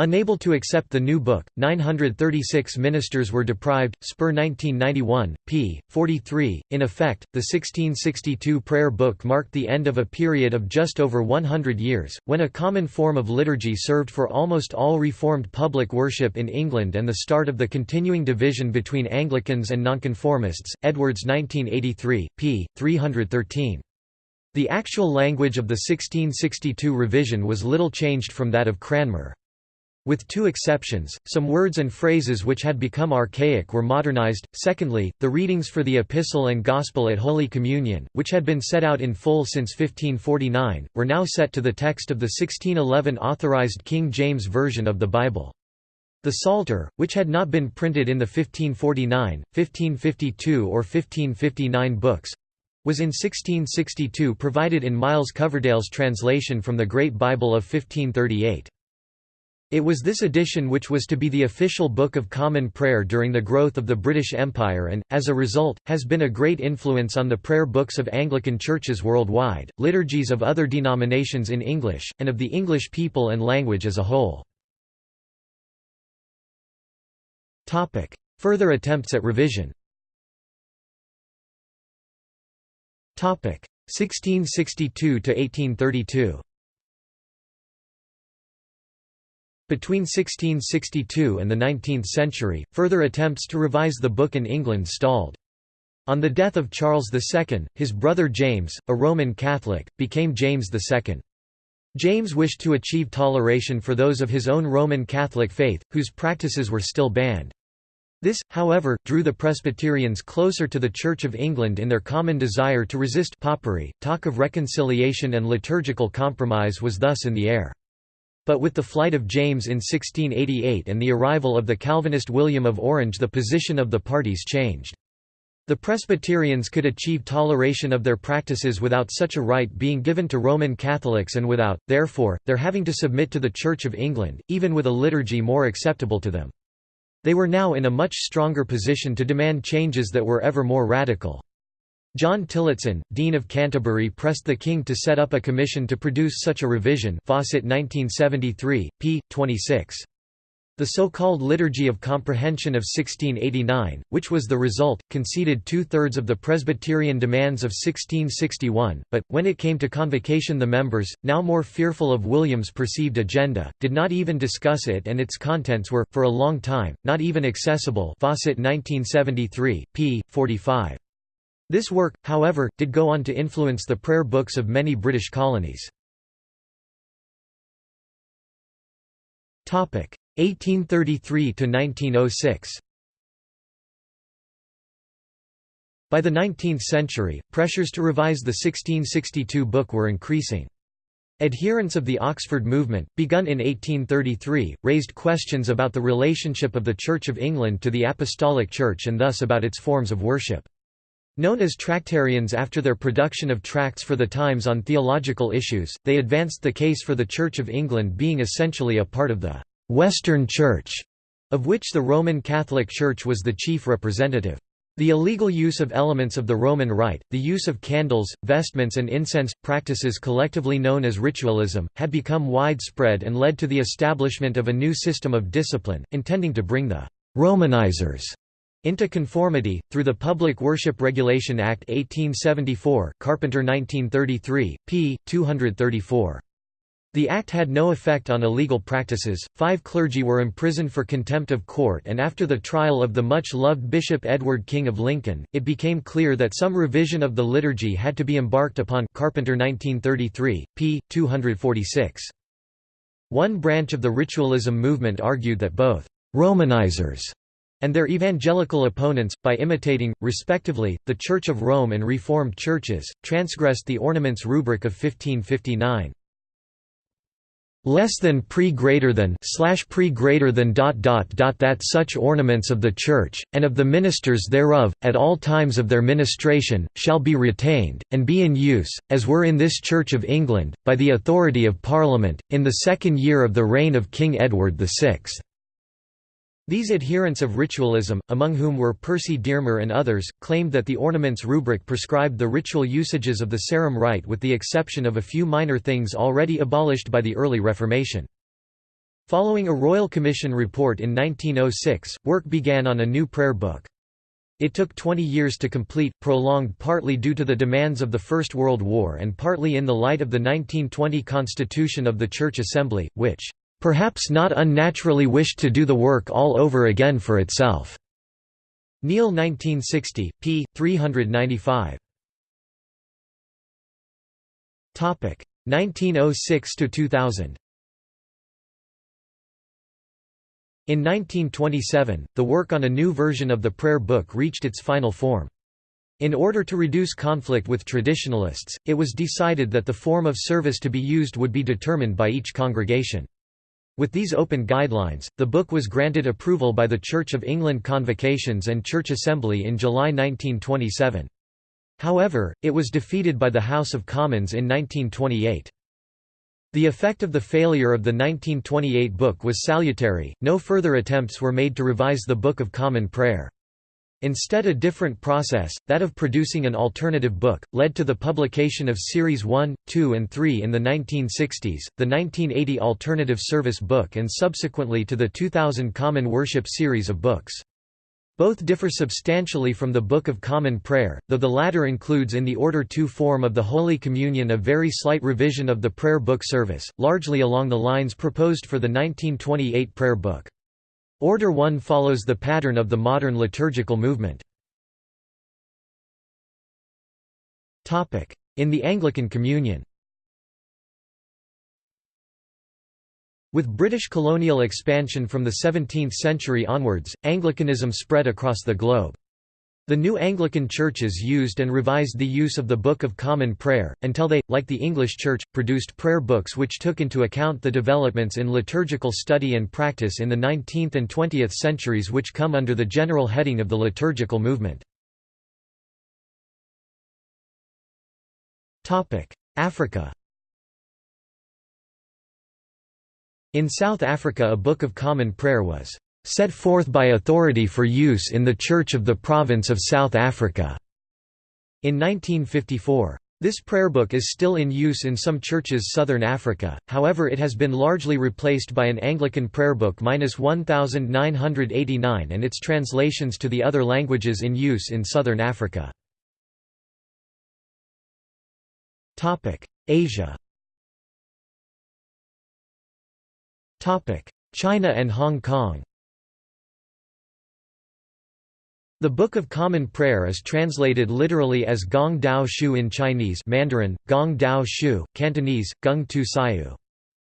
Unable to accept the new book, 936 ministers were deprived. Spurr 1991, p. 43. In effect, the 1662 prayer book marked the end of a period of just over 100 years, when a common form of liturgy served for almost all Reformed public worship in England and the start of the continuing division between Anglicans and Nonconformists. Edwards 1983, p. 313. The actual language of the 1662 revision was little changed from that of Cranmer. With two exceptions, some words and phrases which had become archaic were modernized. Secondly, the readings for the Epistle and Gospel at Holy Communion, which had been set out in full since 1549, were now set to the text of the 1611 authorized King James Version of the Bible. The Psalter, which had not been printed in the 1549, 1552 or 1559 books, was in 1662 provided in Miles Coverdale's translation from the Great Bible of 1538. It was this edition which was to be the official Book of Common Prayer during the growth of the British Empire and, as a result, has been a great influence on the prayer books of Anglican churches worldwide, liturgies of other denominations in English, and of the English people and language as a whole. Further attempts at revision 1662 Between 1662 and the 19th century, further attempts to revise the book in England stalled. On the death of Charles II, his brother James, a Roman Catholic, became James II. James wished to achieve toleration for those of his own Roman Catholic faith, whose practices were still banned. This, however, drew the Presbyterians closer to the Church of England in their common desire to resist popery. Talk of reconciliation and liturgical compromise was thus in the air. But with the flight of James in 1688 and the arrival of the Calvinist William of Orange the position of the parties changed. The Presbyterians could achieve toleration of their practices without such a right being given to Roman Catholics and without, therefore, their having to submit to the Church of England, even with a liturgy more acceptable to them. They were now in a much stronger position to demand changes that were ever more radical. John Tillotson, Dean of Canterbury pressed the king to set up a commission to produce such a revision Fawcett 1973, p. 26. The so-called Liturgy of Comprehension of 1689, which was the result, conceded two-thirds of the Presbyterian demands of 1661, but, when it came to convocation the members, now more fearful of William's perceived agenda, did not even discuss it and its contents were, for a long time, not even accessible Fawcett 1973, p. 45. This work, however, did go on to influence the prayer books of many British colonies. 1833 to 1906. By the 19th century, pressures to revise the 1662 book were increasing. Adherents of the Oxford movement, begun in 1833, raised questions about the relationship of the Church of England to the Apostolic Church and thus about its forms of worship. Known as Tractarians after their production of tracts for the Times on theological issues, they advanced the case for the Church of England being essentially a part of the «Western Church», of which the Roman Catholic Church was the chief representative. The illegal use of elements of the Roman Rite, the use of candles, vestments and incense, practices collectively known as ritualism, had become widespread and led to the establishment of a new system of discipline, intending to bring the «Romanizers» into conformity, through the Public Worship Regulation Act 1874 Carpenter 1933, p. 234. The act had no effect on illegal practices. Five clergy were imprisoned for contempt of court, and after the trial of the much loved Bishop Edward King of Lincoln, it became clear that some revision of the liturgy had to be embarked upon. Carpenter 1933, p. 246. One branch of the ritualism movement argued that both Romanizers and their evangelical opponents, by imitating, respectively, the Church of Rome and Reformed churches, transgressed the ornaments rubric of 1559. Less than pre greater than slash pre greater than dot dot dot that such ornaments of the Church, and of the ministers thereof, at all times of their ministration, shall be retained, and be in use, as were in this Church of England, by the authority of Parliament, in the second year of the reign of King Edward VI. These adherents of ritualism, among whom were Percy Dearmer and others, claimed that the ornaments rubric prescribed the ritual usages of the Sarum rite with the exception of a few minor things already abolished by the early Reformation. Following a Royal Commission report in 1906, work began on a new prayer book. It took 20 years to complete, prolonged partly due to the demands of the First World War and partly in the light of the 1920 Constitution of the Church Assembly, which perhaps not unnaturally wished to do the work all over again for itself. Neill 1960, p. 395. 1906 to 2000. In 1927, the work on a new version of the prayer book reached its final form. In order to reduce conflict with traditionalists, it was decided that the form of service to be used would be determined by each congregation. With these open guidelines, the book was granted approval by the Church of England Convocations and Church Assembly in July 1927. However, it was defeated by the House of Commons in 1928. The effect of the failure of the 1928 book was salutary, no further attempts were made to revise the Book of Common Prayer. Instead a different process, that of producing an alternative book, led to the publication of Series 1, 2 and 3 in the 1960s, the 1980 Alternative Service Book and subsequently to the 2000 Common Worship series of books. Both differ substantially from the Book of Common Prayer, though the latter includes in the Order 2 form of the Holy Communion a very slight revision of the prayer book service, largely along the lines proposed for the 1928 prayer book. Order 1 follows the pattern of the modern liturgical movement. In the Anglican Communion With British colonial expansion from the 17th century onwards, Anglicanism spread across the globe. The new Anglican churches used and revised the use of the Book of Common Prayer, until they, like the English Church, produced prayer books which took into account the developments in liturgical study and practice in the 19th and 20th centuries which come under the general heading of the liturgical movement. Africa In South Africa a Book of Common Prayer was set forth by authority for use in the Church of the Province of South Africa." In 1954. This prayer book is still in use in some churches southern Africa, however it has been largely replaced by an Anglican prayer book 1989 and its translations to the other languages in use in southern Africa. Asia China and Hong Kong The Book of Common Prayer is translated literally as Gong Dao Shu in Chinese Mandarin, Gong Dao Shu, Cantonese, Gung Tu Sayu.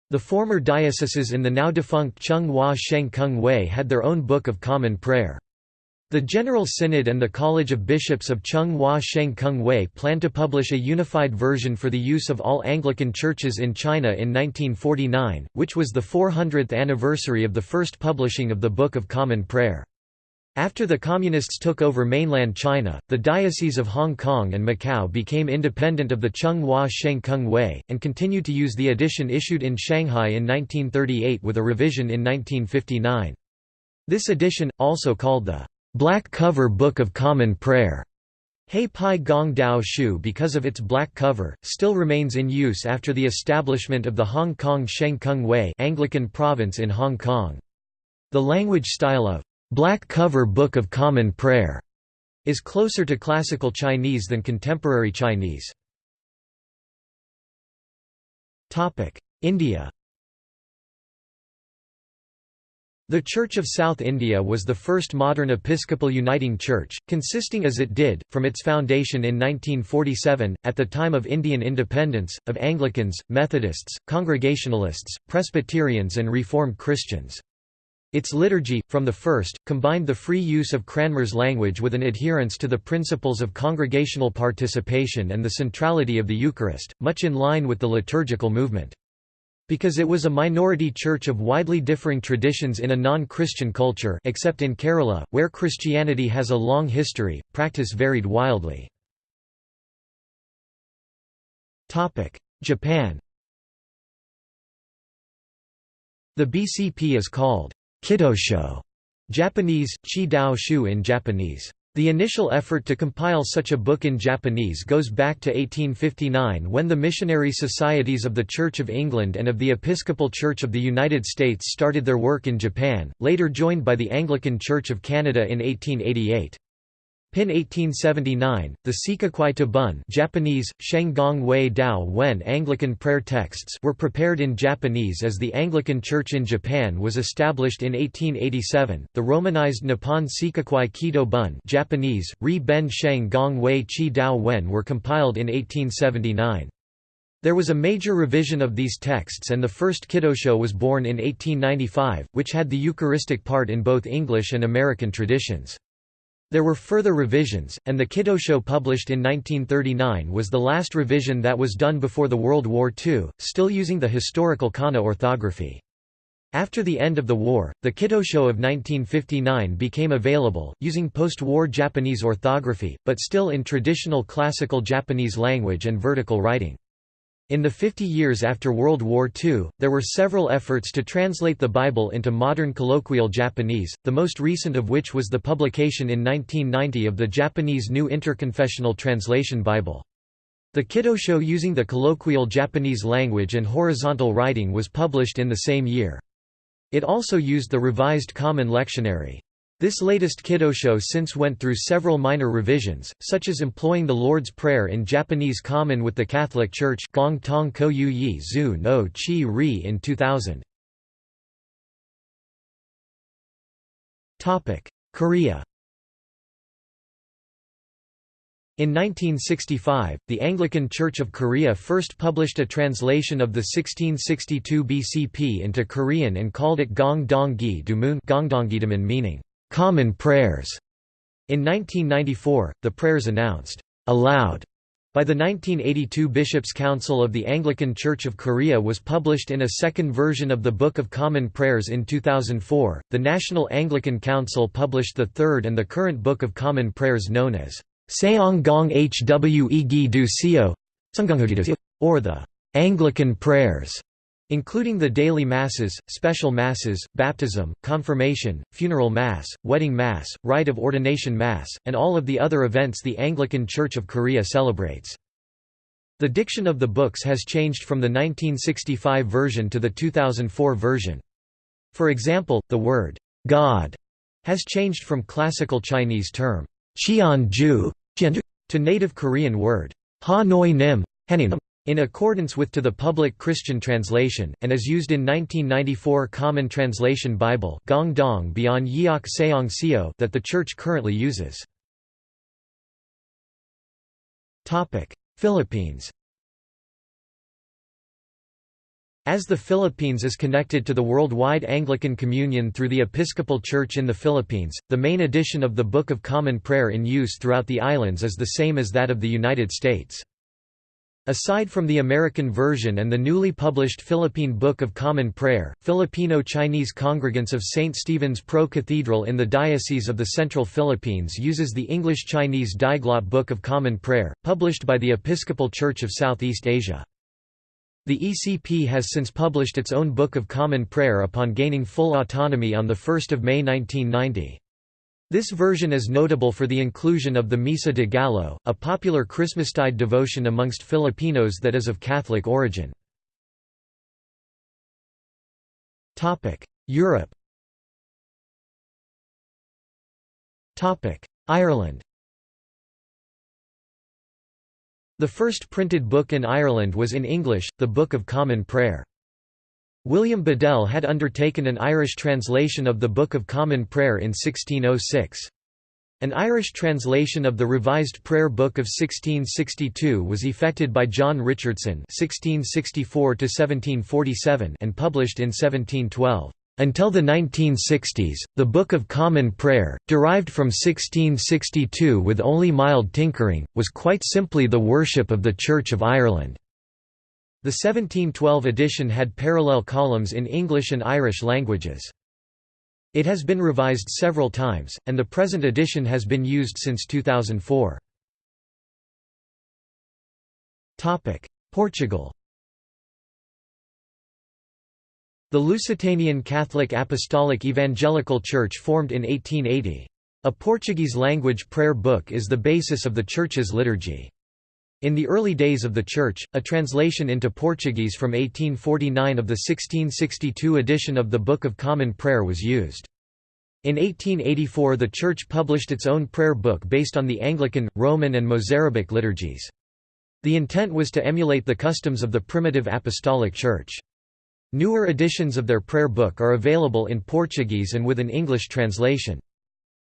The former dioceses in the now defunct Chung Hua Sheng Kung Hui had their own Book of Common Prayer. The General Synod and the College of Bishops of Chung Hua Sheng Kung Hui plan to publish a unified version for the use of all Anglican churches in China in 1949, which was the 400th anniversary of the first publishing of the Book of Common Prayer. After the Communists took over mainland China, the Diocese of Hong Kong and Macau became independent of the Chung Hua Sheng Kung Hui, and continued to use the edition issued in Shanghai in 1938 with a revision in 1959. This edition, also called the Black Cover Book of Common Prayer Hei Pai Gong Dao Shu because of its black cover, still remains in use after the establishment of the Hong Kong Sheng Kung Hui Anglican province in Hong Kong. The language style of Black Cover Book of Common Prayer is closer to classical Chinese than contemporary Chinese. India The Church of South India was the first modern episcopal uniting church, consisting as it did, from its foundation in 1947, at the time of Indian independence, of Anglicans, Methodists, Congregationalists, Presbyterians and Reformed Christians. Its liturgy, from the first, combined the free use of Cranmer's language with an adherence to the principles of congregational participation and the centrality of the Eucharist, much in line with the liturgical movement. Because it was a minority church of widely differing traditions in a non-Christian culture except in Kerala, where Christianity has a long history, practice varied wildly. Japan The BCP is called Kidosho Japanese, Chi Dao Shu in Japanese. The initial effort to compile such a book in Japanese goes back to 1859 when the missionary societies of the Church of England and of the Episcopal Church of the United States started their work in Japan, later joined by the Anglican Church of Canada in 1888. Pin 1879, the Sikakwai Tabun Japanese, Wei Dao Wen Anglican prayer texts were prepared in Japanese as the Anglican Church in Japan was established in 1887, the romanized Nippon Sikakwai Kido Bun Japanese, Ri Ben Sheng Gong Wei Chi Dao Wen were compiled in 1879. There was a major revision of these texts and the first Kidosho was born in 1895, which had the Eucharistic part in both English and American traditions. There were further revisions, and the Kidosho published in 1939 was the last revision that was done before the World War II, still using the historical Kana orthography. After the end of the war, the Kidosho of 1959 became available, using post-war Japanese orthography, but still in traditional classical Japanese language and vertical writing. In the 50 years after World War II, there were several efforts to translate the Bible into modern colloquial Japanese, the most recent of which was the publication in 1990 of the Japanese New Interconfessional Translation Bible. The Kidosho using the colloquial Japanese language and horizontal writing was published in the same year. It also used the Revised Common Lectionary. This latest Kidosho since went through several minor revisions, such as employing the Lord's Prayer in Japanese common with the Catholic Church Gong Tong Ko Yu Yi Zu no Chi Ri in 2000. Korea In 1965, the Anglican Church of Korea first published a translation of the 1662 BCP into Korean and called it Gong Dong Gi Dumun meaning common prayers. In 1994, the prayers announced aloud by the 1982 Bishops' Council of the Anglican Church of Korea was published in a second version of the Book of Common Prayers in 2004. The National Anglican Council published the third and the current Book of Common Prayers known as Seong Gong Hwe Gi Du Seo, or the Anglican Prayers including the daily masses, special masses, baptism, confirmation, funeral mass, wedding mass, rite of ordination mass, and all of the other events the Anglican Church of Korea celebrates. The diction of the books has changed from the 1965 version to the 2004 version. For example, the word God has changed from classical Chinese term Ju to native Korean word Ha Noi Nim in accordance with to the Public Christian Translation, and is used in 1994 Common Translation Bible Gong Dong Beyond Yeok Seong Seo that the Church currently uses. Philippines As the Philippines is connected to the worldwide Anglican Communion through the Episcopal Church in the Philippines, the main edition of the Book of Common Prayer in use throughout the islands is the same as that of the United States. Aside from the American version and the newly published Philippine Book of Common Prayer, Filipino-Chinese congregants of St. Stephen's Pro Cathedral in the Diocese of the Central Philippines uses the English-Chinese Diglot Book of Common Prayer, published by the Episcopal Church of Southeast Asia. The ECP has since published its own Book of Common Prayer upon gaining full autonomy on 1 May 1990. This version is notable for the inclusion of the Misa de Gallo, a popular Christmastide devotion amongst Filipinos that is of Catholic origin. Europe Ireland The first printed book in Ireland was in English, the Book of Common Prayer. William Bedell had undertaken an Irish translation of the Book of Common Prayer in 1606. An Irish translation of the Revised Prayer Book of 1662 was effected by John Richardson (1664–1747) and published in 1712. Until the 1960s, the Book of Common Prayer, derived from 1662 with only mild tinkering, was quite simply the worship of the Church of Ireland. The 1712 edition had parallel columns in English and Irish languages. It has been revised several times, and the present edition has been used since 2004. Portugal The Lusitanian Catholic Apostolic Evangelical Church formed in 1880. A Portuguese-language prayer book is the basis of the Church's liturgy. In the early days of the Church, a translation into Portuguese from 1849 of the 1662 edition of the Book of Common Prayer was used. In 1884 the Church published its own prayer book based on the Anglican, Roman and Mozarabic liturgies. The intent was to emulate the customs of the primitive Apostolic Church. Newer editions of their prayer book are available in Portuguese and with an English translation.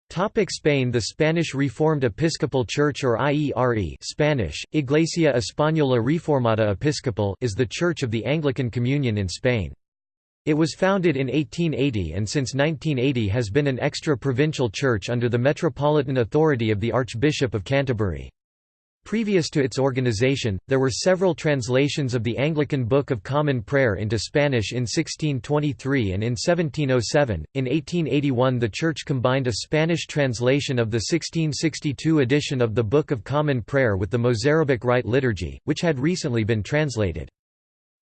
Topic Spain The Spanish Reformed Episcopal Church or IERE Spanish, Iglesia Española Reformada Episcopal is the church of the Anglican Communion in Spain. It was founded in 1880 and since 1980 has been an extra-provincial church under the metropolitan authority of the Archbishop of Canterbury. Previous to its organization, there were several translations of the Anglican Book of Common Prayer into Spanish in 1623 and in 1707. In 1881, the Church combined a Spanish translation of the 1662 edition of the Book of Common Prayer with the Mozarabic Rite Liturgy, which had recently been translated.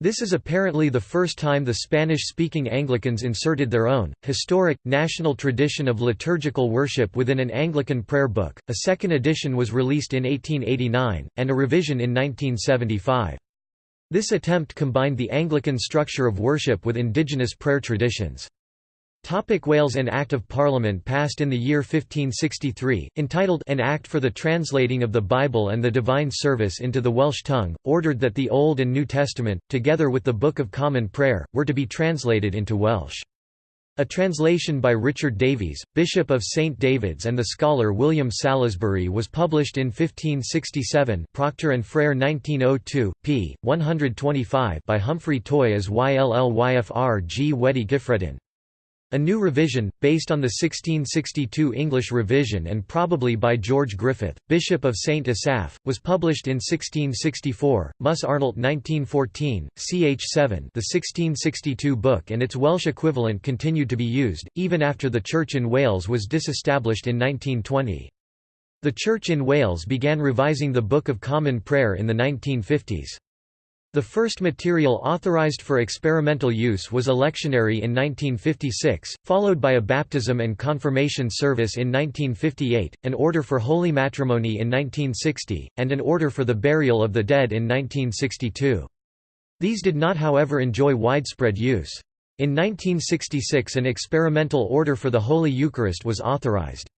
This is apparently the first time the Spanish-speaking Anglicans inserted their own, historic, national tradition of liturgical worship within an Anglican prayer book. A second edition was released in 1889, and a revision in 1975. This attempt combined the Anglican structure of worship with indigenous prayer traditions. Topic Wales An Act of Parliament passed in the year 1563, entitled An Act for the Translating of the Bible and the Divine Service into the Welsh tongue, ordered that the Old and New Testament, together with the Book of Common Prayer, were to be translated into Welsh. A translation by Richard Davies, Bishop of St David's and the scholar William Salesbury was published in 1567 Procter and Frere 1902, p. 125 by Humphrey Toy as Yllwyfr G. Wedi Gyffredin. A new revision, based on the 1662 English revision and probably by George Griffith, Bishop of St Asaph, was published in 1664, Muss-Arnolt 1914, ch 7 the 1662 book and its Welsh equivalent continued to be used, even after the Church in Wales was disestablished in 1920. The Church in Wales began revising the Book of Common Prayer in the 1950s. The first material authorized for experimental use was a lectionary in 1956, followed by a baptism and confirmation service in 1958, an order for holy matrimony in 1960, and an order for the burial of the dead in 1962. These did not however enjoy widespread use. In 1966 an experimental order for the Holy Eucharist was authorized.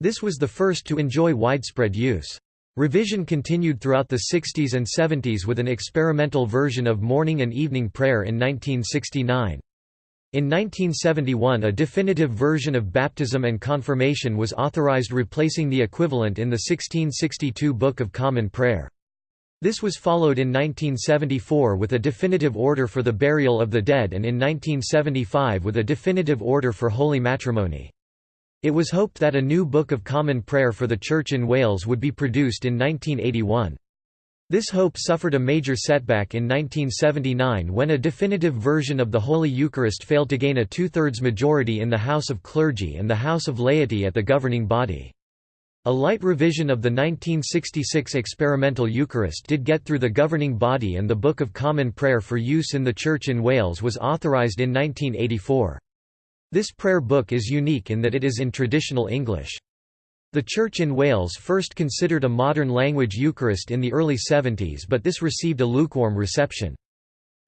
This was the first to enjoy widespread use. Revision continued throughout the 60s and 70s with an experimental version of morning and evening prayer in 1969. In 1971 a definitive version of baptism and confirmation was authorized replacing the equivalent in the 1662 Book of Common Prayer. This was followed in 1974 with a definitive order for the burial of the dead and in 1975 with a definitive order for holy matrimony. It was hoped that a new Book of Common Prayer for the Church in Wales would be produced in 1981. This hope suffered a major setback in 1979 when a definitive version of the Holy Eucharist failed to gain a two-thirds majority in the House of Clergy and the House of Laity at the governing body. A light revision of the 1966 experimental Eucharist did get through the governing body and the Book of Common Prayer for use in the Church in Wales was authorised in 1984. This prayer book is unique in that it is in traditional English. The Church in Wales first considered a modern language Eucharist in the early 70s but this received a lukewarm reception.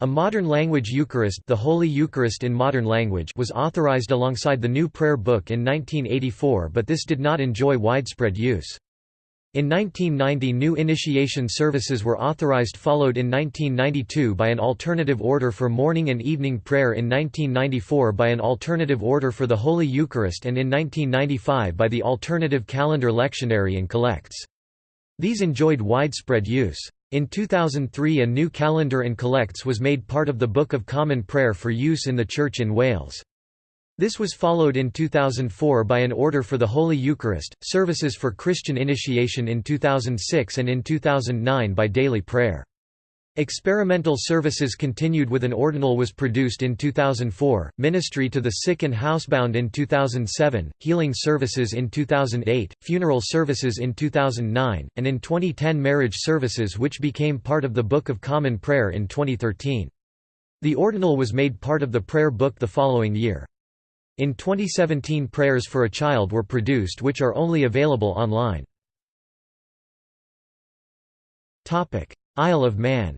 A modern language Eucharist, the Holy Eucharist in modern language, was authorized alongside the new prayer book in 1984, but this did not enjoy widespread use. In 1990 new initiation services were authorized followed in 1992 by an alternative order for morning and evening prayer in 1994 by an alternative order for the Holy Eucharist and in 1995 by the alternative calendar lectionary and collects. These enjoyed widespread use. In 2003 a new calendar and collects was made part of the Book of Common Prayer for use in the Church in Wales. This was followed in 2004 by an order for the Holy Eucharist, services for Christian initiation in 2006 and in 2009 by daily prayer. Experimental services continued with an ordinal was produced in 2004, ministry to the sick and housebound in 2007, healing services in 2008, funeral services in 2009, and in 2010 marriage services which became part of the Book of Common Prayer in 2013. The ordinal was made part of the prayer book the following year. In 2017 prayers for a child were produced which are only available online. Isle of Man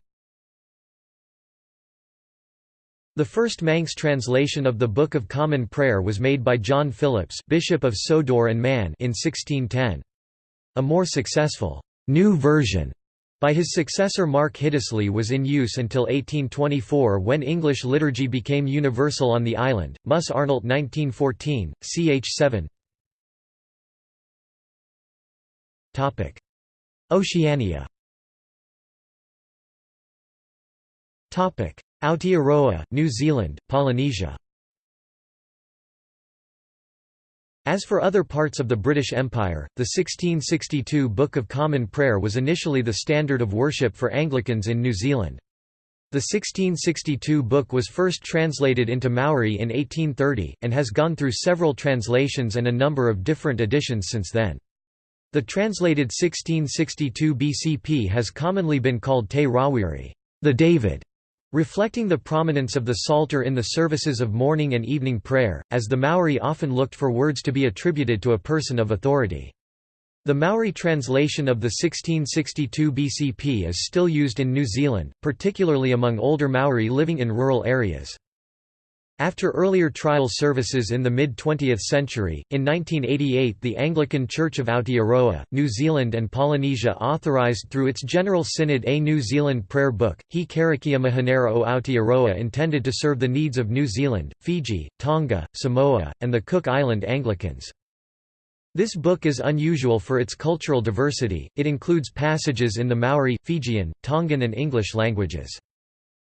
The first Manx translation of the Book of Common Prayer was made by John Phillips Bishop of Sodor and Man in 1610. A more successful new version by his successor Mark Hildesley was in use until 1824 when English liturgy became universal on the island. Muss-Arnolt 1914, ch 7 Oceania. Aotearoa, New Zealand, Polynesia As for other parts of the British Empire, the 1662 Book of Common Prayer was initially the standard of worship for Anglicans in New Zealand. The 1662 book was first translated into Maori in 1830, and has gone through several translations and a number of different editions since then. The translated 1662 BCP has commonly been called Te Rawiri, the David Reflecting the prominence of the Psalter in the services of morning and evening prayer, as the Maori often looked for words to be attributed to a person of authority. The Maori translation of the 1662 BCP is still used in New Zealand, particularly among older Maori living in rural areas. After earlier trial services in the mid-20th century, in 1988 the Anglican Church of Aotearoa, New Zealand and Polynesia authorised through its General Synod a New Zealand prayer book, He Karakia Mihinare o Aotearoa intended to serve the needs of New Zealand, Fiji, Tonga, Samoa, and the Cook Island Anglicans. This book is unusual for its cultural diversity, it includes passages in the Maori, Fijian, Tongan and English languages.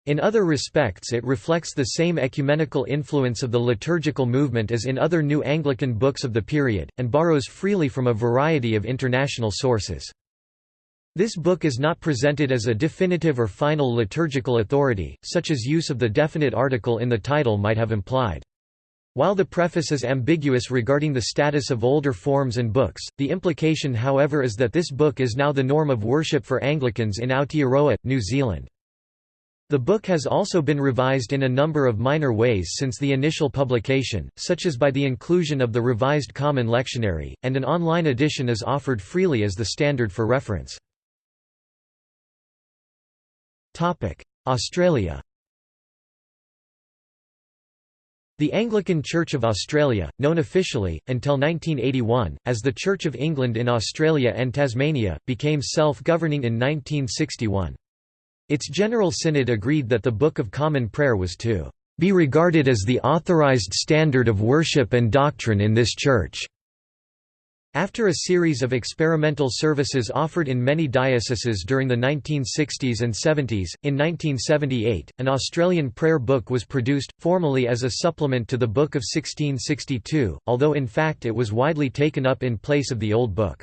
In other respects it reflects the same ecumenical influence of the liturgical movement as in other New Anglican books of the period, and borrows freely from a variety of international sources. This book is not presented as a definitive or final liturgical authority, such as use of the definite article in the title might have implied. While the preface is ambiguous regarding the status of older forms and books, the implication however is that this book is now the norm of worship for Anglicans in Aotearoa, New Zealand. The book has also been revised in a number of minor ways since the initial publication, such as by the inclusion of the Revised Common Lectionary, and an online edition is offered freely as the standard for reference. Australia The Anglican Church of Australia, known officially, until 1981, as the Church of England in Australia and Tasmania, became self-governing in 1961. Its General Synod agreed that the Book of Common Prayer was to be regarded as the authorized standard of worship and doctrine in this church. After a series of experimental services offered in many dioceses during the 1960s and 70s, in 1978, an Australian prayer book was produced, formally as a supplement to the Book of 1662, although in fact it was widely taken up in place of the Old Book.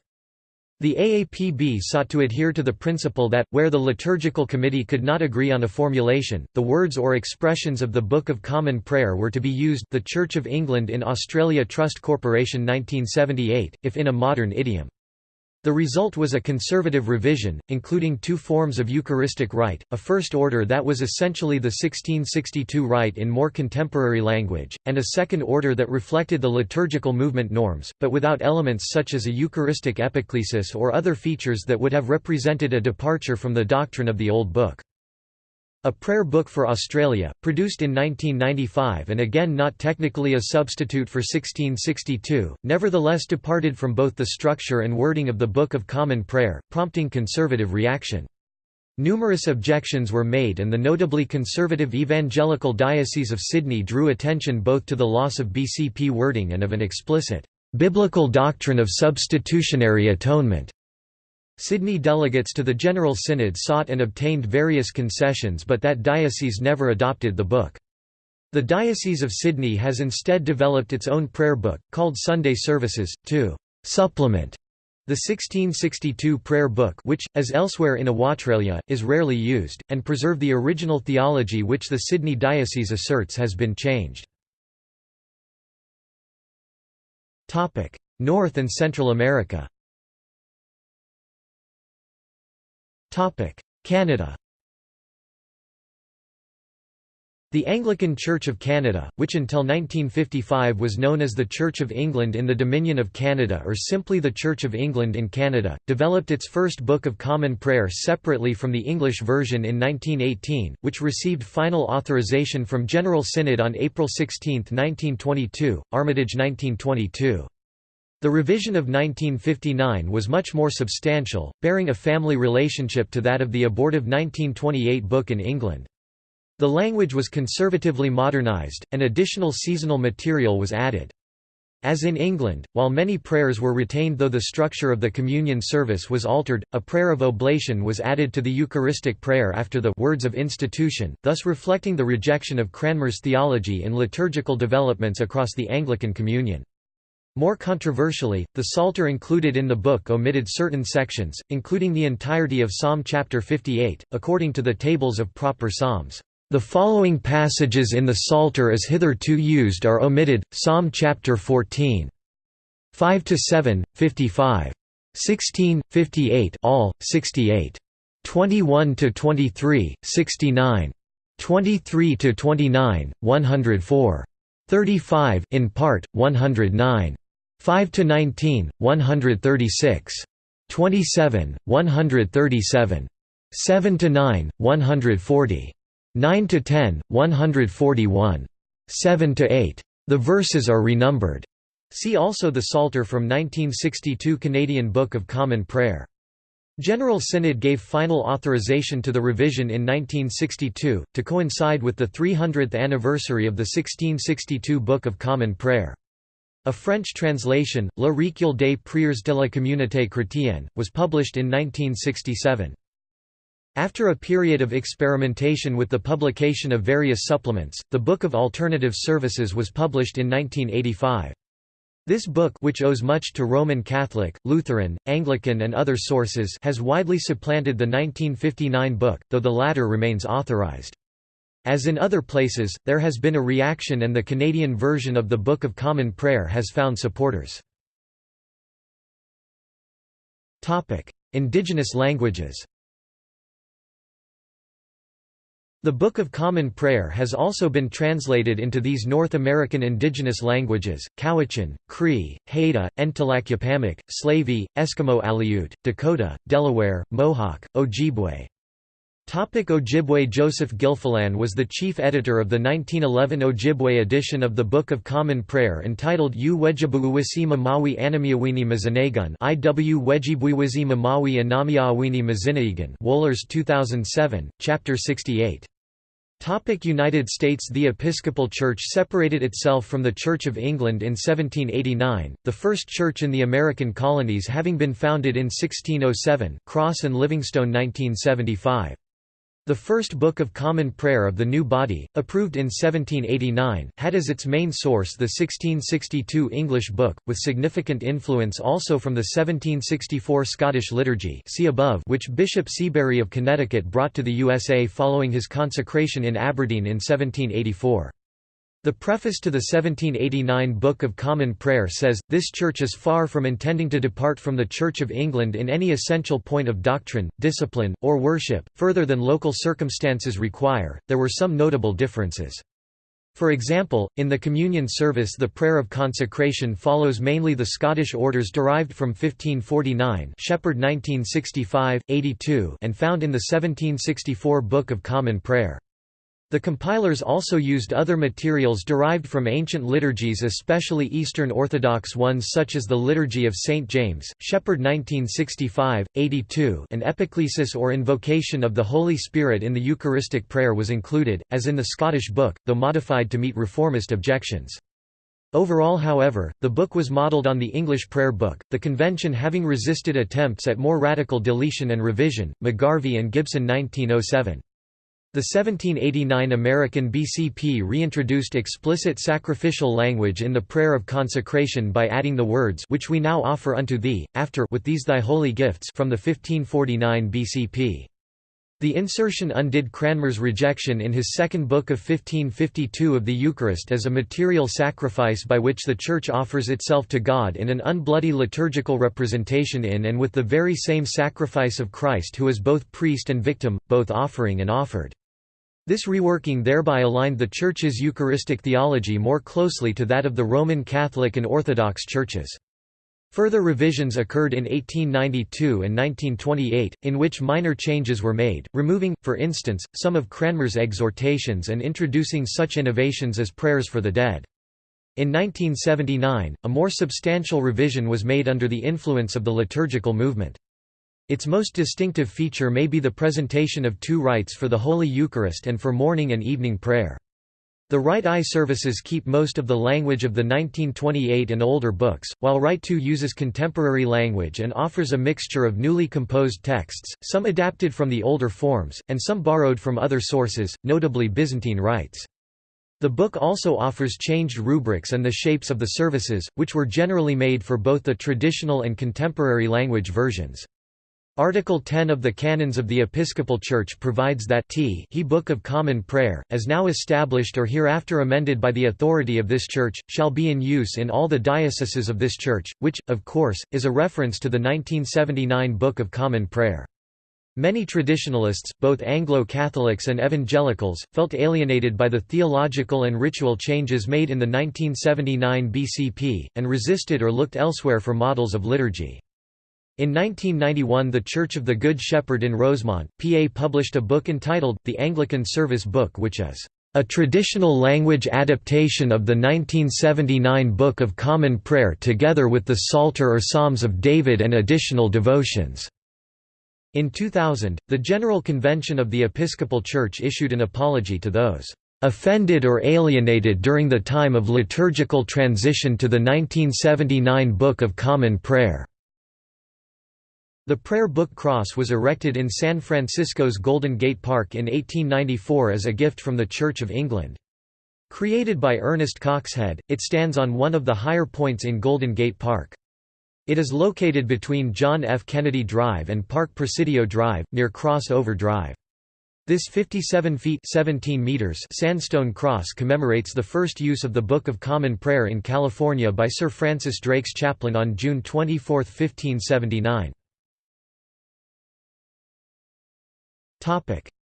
The AAPB sought to adhere to the principle that, where the liturgical committee could not agree on a formulation, the words or expressions of the Book of Common Prayer were to be used the Church of England in Australia Trust Corporation 1978, if in a modern idiom. The result was a conservative revision, including two forms of Eucharistic rite, a first order that was essentially the 1662 rite in more contemporary language, and a second order that reflected the liturgical movement norms, but without elements such as a Eucharistic epiclesis or other features that would have represented a departure from the doctrine of the Old Book. A Prayer Book for Australia, produced in 1995 and again not technically a substitute for 1662, nevertheless departed from both the structure and wording of the Book of Common Prayer, prompting conservative reaction. Numerous objections were made and the notably conservative evangelical Diocese of Sydney drew attention both to the loss of BCP wording and of an explicit, "...biblical doctrine of substitutionary atonement." Sydney delegates to the General Synod sought and obtained various concessions but that diocese never adopted the book. The Diocese of Sydney has instead developed its own prayer book, called Sunday Services, to «supplement» the 1662 prayer book which, as elsewhere in Australia, is rarely used, and preserve the original theology which the Sydney Diocese asserts has been changed. North and Central America Canada The Anglican Church of Canada, which until 1955 was known as the Church of England in the Dominion of Canada or simply the Church of England in Canada, developed its first Book of Common Prayer separately from the English version in 1918, which received final authorization from General Synod on April 16, 1922, Armitage 1922. The revision of 1959 was much more substantial, bearing a family relationship to that of the abortive 1928 book in England. The language was conservatively modernized, and additional seasonal material was added. As in England, while many prayers were retained though the structure of the communion service was altered, a prayer of oblation was added to the Eucharistic prayer after the words of institution, thus reflecting the rejection of Cranmer's theology in liturgical developments across the Anglican Communion. More controversially, the Psalter included in the book omitted certain sections, including the entirety of Psalm chapter 58, according to the tables of proper psalms. The following passages in the Psalter as hitherto used are omitted, Psalm chapter 14. 5 to 7, 55. 16, 58 all, 68. 21 to 23, 69. 23 to 29, 104. 35 in part, 109. 5 to 19, 136. 27, 137. 7 to 9, 140. 9 to 10, 141. 7 to 8. The verses are renumbered. See also the Psalter from 1962 Canadian Book of Common Prayer. General Synod gave final authorization to the revision in 1962, to coincide with the 300th anniversary of the 1662 Book of Common Prayer. A French translation, Le Recueil des prières de la communauté chrétienne, was published in 1967. After a period of experimentation with the publication of various supplements, the Book of Alternative Services was published in 1985. This book which owes much to Roman Catholic, Lutheran, Anglican and other sources has widely supplanted the 1959 book, though the latter remains authorized. As in other places, there has been a reaction and the Canadian version of the Book of Common Prayer has found supporters. Indigenous languages The Book of Common Prayer has also been translated into these North American indigenous languages, Cowichan, Cree, Haida, Ntalakyapamak, Slavey, Eskimo Aleut, Dakota, Delaware, Mohawk, Ojibwe. Topic Ojibwe Joseph Gilfillan was the chief editor of the 1911 Ojibwe edition of the Book of Common Prayer entitled U Wejibuwisi Mamawi Anamiawini Mazanagun IW Wejibuiwizi Mamawi Anamiawini Mazinaegan Wohlers 2007, Chapter 68. Topic United States The Episcopal Church separated itself from the Church of England in 1789, the first church in the American colonies having been founded in 1607 Cross and Livingstone 1975. The First Book of Common Prayer of the New Body, approved in 1789, had as its main source the 1662 English book, with significant influence also from the 1764 Scottish liturgy see above which Bishop Seabury of Connecticut brought to the USA following his consecration in Aberdeen in 1784. The preface to the 1789 Book of Common Prayer says, This Church is far from intending to depart from the Church of England in any essential point of doctrine, discipline, or worship, further than local circumstances require. There were some notable differences. For example, in the communion service the prayer of consecration follows mainly the Scottish orders derived from 1549 Shepherd 1965, 82 and found in the 1764 Book of Common Prayer. The compilers also used other materials derived from ancient liturgies especially Eastern Orthodox ones such as the Liturgy of St. James, Shepherd 1965, 82 an epiclesis or invocation of the Holy Spirit in the Eucharistic prayer was included, as in the Scottish book, though modified to meet reformist objections. Overall however, the book was modelled on the English prayer book, the convention having resisted attempts at more radical deletion and revision, McGarvey and Gibson 1907. The 1789 American BCP reintroduced explicit sacrificial language in the prayer of consecration by adding the words which we now offer unto thee, after with these thy holy gifts from the 1549 BCP. The insertion undid Cranmer's rejection in his second book of 1552 of the Eucharist as a material sacrifice by which the Church offers itself to God in an unbloody liturgical representation in and with the very same sacrifice of Christ who is both priest and victim, both offering and offered. This reworking thereby aligned the Church's Eucharistic theology more closely to that of the Roman Catholic and Orthodox churches. Further revisions occurred in 1892 and 1928, in which minor changes were made, removing, for instance, some of Cranmer's exhortations and introducing such innovations as prayers for the dead. In 1979, a more substantial revision was made under the influence of the liturgical movement. Its most distinctive feature may be the presentation of two rites for the Holy Eucharist and for morning and evening prayer. The Rite I services keep most of the language of the 1928 and older books, while Rite II uses contemporary language and offers a mixture of newly composed texts, some adapted from the older forms, and some borrowed from other sources, notably Byzantine rites. The book also offers changed rubrics and the shapes of the services, which were generally made for both the traditional and contemporary language versions. Article 10 of the Canons of the Episcopal Church provides that t he Book of Common Prayer, as now established or hereafter amended by the authority of this Church, shall be in use in all the dioceses of this Church, which, of course, is a reference to the 1979 Book of Common Prayer. Many traditionalists, both Anglo-Catholics and evangelicals, felt alienated by the theological and ritual changes made in the 1979 BCP, and resisted or looked elsewhere for models of liturgy. In 1991 the Church of the Good Shepherd in Rosemont, PA published a book entitled, The Anglican Service Book which is a traditional language adaptation of the 1979 Book of Common Prayer together with the Psalter or Psalms of David and additional devotions." In 2000, the General Convention of the Episcopal Church issued an apology to those "...offended or alienated during the time of liturgical transition to the 1979 Book of Common Prayer." The Prayer Book Cross was erected in San Francisco's Golden Gate Park in 1894 as a gift from the Church of England. Created by Ernest Coxhead, it stands on one of the higher points in Golden Gate Park. It is located between John F. Kennedy Drive and Park Presidio Drive, near Cross Over Drive. This 57 feet 17 meters sandstone cross commemorates the first use of the Book of Common Prayer in California by Sir Francis Drake's chaplain on June 24, 1579.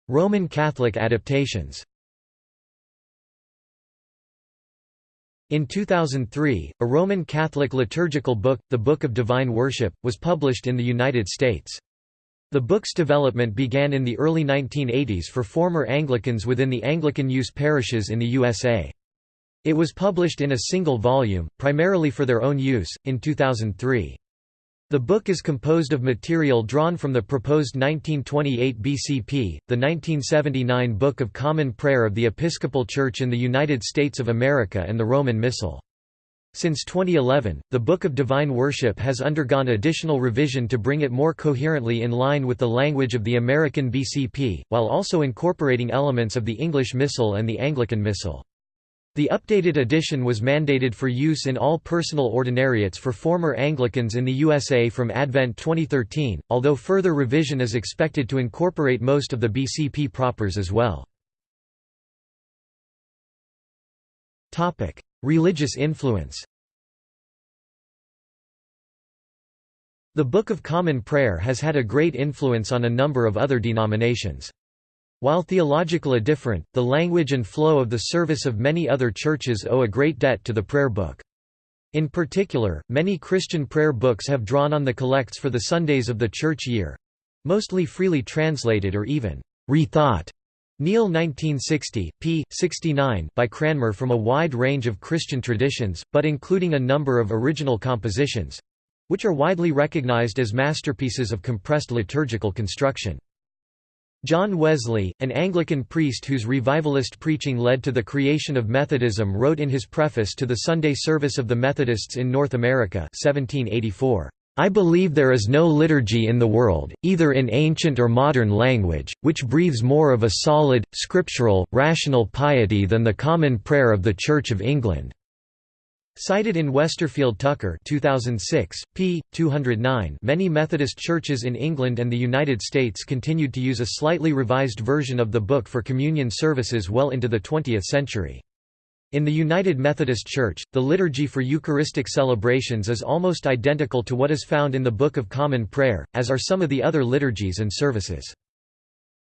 Roman Catholic adaptations In 2003, a Roman Catholic liturgical book, the Book of Divine Worship, was published in the United States. The book's development began in the early 1980s for former Anglicans within the Anglican use parishes in the USA. It was published in a single volume, primarily for their own use, in 2003. The book is composed of material drawn from the proposed 1928 BCP, the 1979 Book of Common Prayer of the Episcopal Church in the United States of America and the Roman Missal. Since 2011, the Book of Divine Worship has undergone additional revision to bring it more coherently in line with the language of the American BCP, while also incorporating elements of the English Missal and the Anglican Missal. The updated edition was mandated for use in all personal ordinariates for former Anglicans in the USA from Advent 2013, although further revision is expected to incorporate most of the BCP propers as well. Religious influence The Book of Common Prayer has had a great influence on a number of other denominations. While theologically different, the language and flow of the service of many other churches owe a great debt to the prayer book. In particular, many Christian prayer books have drawn on the collects for the Sundays of the church year—mostly freely translated or even rethought. Neale 1960, p. 69 by Cranmer from a wide range of Christian traditions, but including a number of original compositions—which are widely recognized as masterpieces of compressed liturgical construction. John Wesley, an Anglican priest whose revivalist preaching led to the creation of Methodism wrote in his preface to the Sunday service of the Methodists in North America 1784, I believe there is no liturgy in the world, either in ancient or modern language, which breathes more of a solid, scriptural, rational piety than the common prayer of the Church of England. Cited in Westerfield Tucker 2006, p. 209 many Methodist churches in England and the United States continued to use a slightly revised version of the book for communion services well into the 20th century. In the United Methodist Church, the liturgy for Eucharistic celebrations is almost identical to what is found in the Book of Common Prayer, as are some of the other liturgies and services.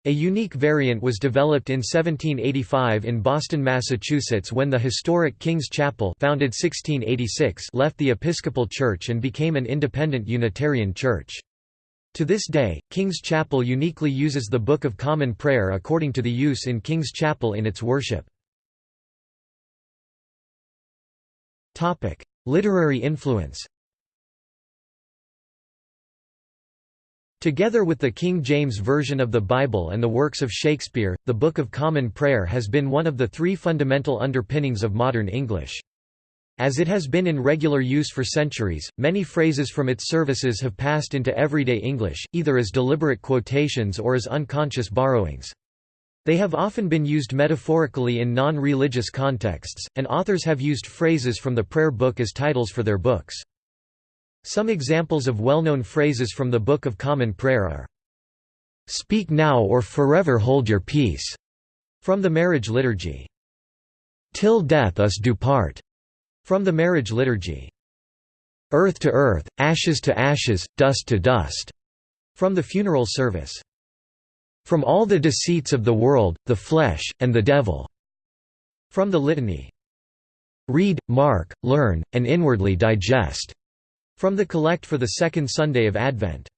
A unique variant was developed in 1785 in Boston, Massachusetts when the historic King's Chapel founded 1686 left the Episcopal Church and became an independent Unitarian church. To this day, King's Chapel uniquely uses the Book of Common Prayer according to the use in King's Chapel in its worship. Literary influence Together with the King James Version of the Bible and the works of Shakespeare, the Book of Common Prayer has been one of the three fundamental underpinnings of modern English. As it has been in regular use for centuries, many phrases from its services have passed into everyday English, either as deliberate quotations or as unconscious borrowings. They have often been used metaphorically in non-religious contexts, and authors have used phrases from the prayer book as titles for their books. Some examples of well-known phrases from the Book of Common Prayer are, "'Speak now or forever hold your peace' from the Marriage Liturgy. "'Till death us do part' from the Marriage Liturgy. "'Earth to earth, ashes to ashes, dust to dust' from the Funeral Service. "'From all the deceits of the world, the flesh, and the devil' from the Litany. "'Read, mark, learn, and inwardly digest' From the Collect for the Second Sunday of Advent.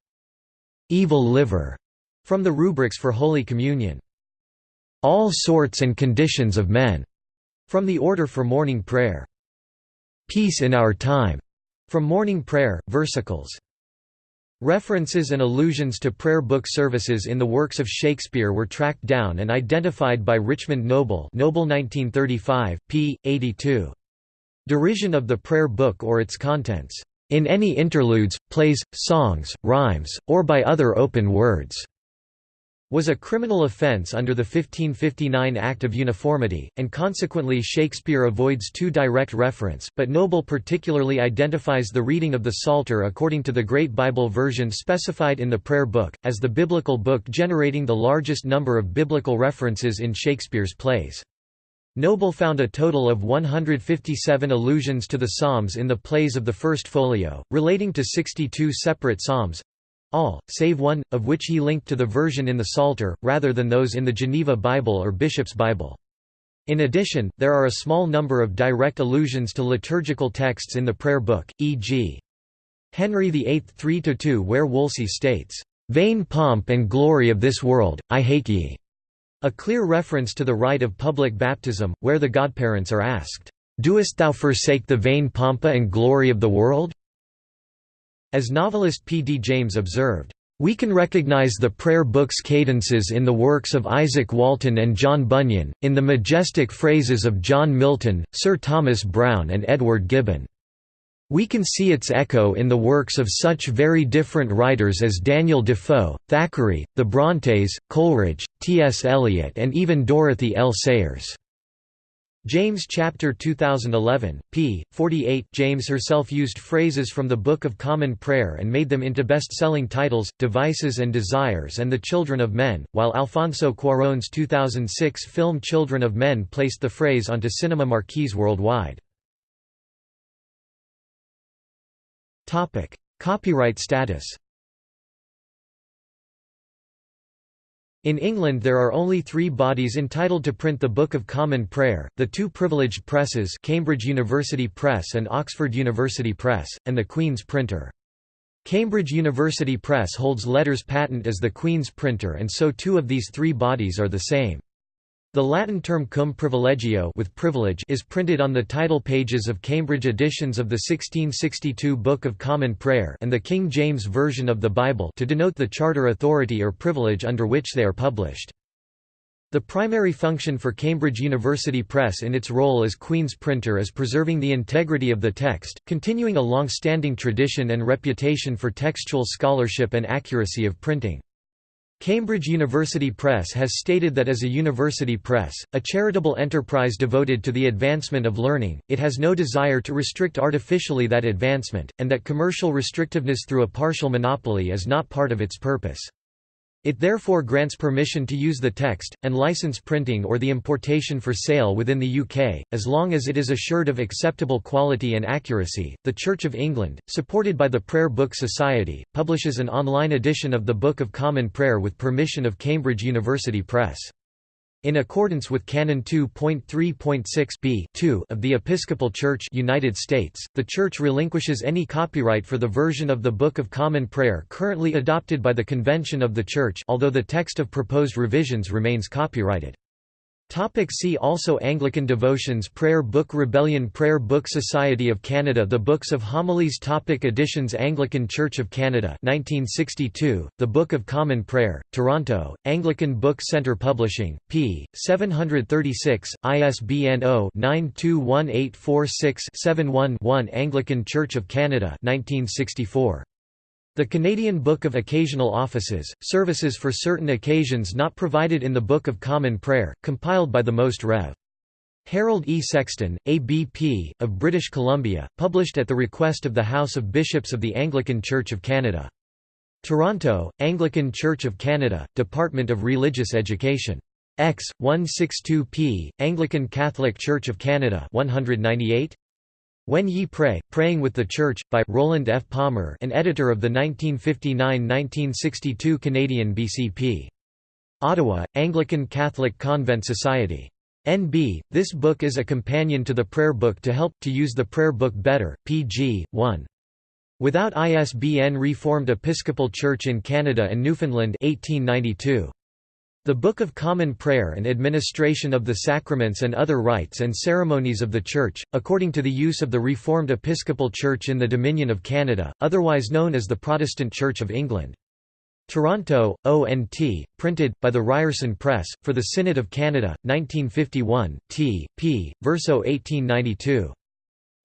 Evil Liver, from the Rubrics for Holy Communion. All Sorts and Conditions of Men, from the Order for Morning Prayer. Peace in Our Time, from Morning Prayer, versicles. References and allusions to prayer book services in the works of Shakespeare were tracked down and identified by Richmond Noble Noble 1935, p. 82. Derision of the prayer book or its contents in any interludes, plays, songs, rhymes, or by other open words", was a criminal offence under the 1559 Act of Uniformity, and consequently Shakespeare avoids too direct reference, but Noble particularly identifies the reading of the Psalter according to the Great Bible version specified in the Prayer Book, as the biblical book generating the largest number of biblical references in Shakespeare's plays. Noble found a total of 157 allusions to the Psalms in the plays of the First Folio, relating to 62 separate Psalms—all, save one, of which he linked to the version in the Psalter, rather than those in the Geneva Bible or Bishop's Bible. In addition, there are a small number of direct allusions to liturgical texts in the prayer book, e.g. Henry VIII 3–2 where Wolsey states, "'Vain pomp and glory of this world, I hate ye' A clear reference to the rite of public baptism, where the godparents are asked, "'Doest thou forsake the vain pompa and glory of the world?' As novelist P. D. James observed, "...we can recognize the prayer book's cadences in the works of Izaak Walton and John Bunyan, in the majestic phrases of John Milton, Sir Thomas Browne and Edward Gibbon." We can see its echo in the works of such very different writers as Daniel Defoe, Thackeray, the Brontes, Coleridge, T. S. Eliot and even Dorothy L. Sayers. James chapter 2011, p. 48 James herself used phrases from the Book of Common Prayer and made them into best-selling titles, Devices and Desires and The Children of Men, while Alfonso Cuarón's 2006 film Children of Men placed the phrase onto cinema marquees worldwide. Topic: Copyright status. In England there are only three bodies entitled to print the Book of Common Prayer, the two privileged presses Cambridge University Press and Oxford University Press, and the Queen's Printer. Cambridge University Press holds letters patent as the Queen's Printer and so two of these three bodies are the same. The Latin term cum privilegio with privilege is printed on the title pages of Cambridge editions of the 1662 Book of Common Prayer and the King James Version of the Bible to denote the charter authority or privilege under which they are published. The primary function for Cambridge University Press in its role as Queen's printer is preserving the integrity of the text, continuing a long-standing tradition and reputation for textual scholarship and accuracy of printing. Cambridge University Press has stated that as a university press, a charitable enterprise devoted to the advancement of learning, it has no desire to restrict artificially that advancement, and that commercial restrictiveness through a partial monopoly is not part of its purpose. It therefore grants permission to use the text, and license printing or the importation for sale within the UK, as long as it is assured of acceptable quality and accuracy. The Church of England, supported by the Prayer Book Society, publishes an online edition of the Book of Common Prayer with permission of Cambridge University Press. In accordance with Canon 2.3.6 b of the Episcopal Church United States, the Church relinquishes any copyright for the version of the Book of Common Prayer currently adopted by the Convention of the Church although the text of proposed revisions remains copyrighted. Topic see also Anglican Devotions Prayer Book Rebellion Prayer Book Society of Canada The Books of Homilies Topic Editions Anglican Church of Canada 1962, The Book of Common Prayer, Toronto, Anglican Book Centre Publishing, p. 736, ISBN 0-921846-71-1 Anglican Church of Canada 1964. The Canadian Book of Occasional Offices, services for certain occasions not provided in the Book of Common Prayer, compiled by the Most Rev. Harold E. Sexton, ABP, of British Columbia, published at the request of the House of Bishops of the Anglican Church of Canada. Toronto, Anglican Church of Canada, Department of Religious Education. X, 162p, Anglican Catholic Church of Canada 198, when Ye Pray, Praying with the Church, by Roland F. Palmer an editor of the 1959–1962 Canadian BCP. Ottawa, Anglican Catholic Convent Society. NB, this book is a companion to the prayer book to help to use the prayer book better, pg. 1. Without ISBN Reformed Episcopal Church in Canada and Newfoundland 1892. The Book of Common Prayer and Administration of the Sacraments and Other Rites and Ceremonies of the Church, according to the use of the Reformed Episcopal Church in the Dominion of Canada, otherwise known as the Protestant Church of England. Toronto, ONT, printed, by the Ryerson Press, for the Synod of Canada, 1951, t. p. Verso 1892.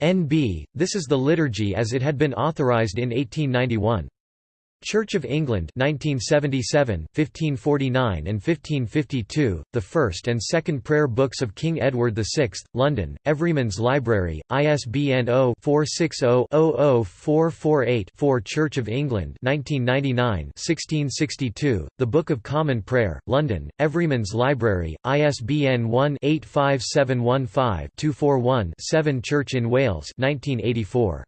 NB, this is the liturgy as it had been authorized in 1891. Church of England 1977, 1549 and 1552, the first and second prayer books of King Edward VI, London, Everyman's Library, ISBN 0-460-00448-4 Church of England 1999 1662, The Book of Common Prayer, London, Everyman's Library, ISBN 1-85715-241-7 Church in Wales 1984.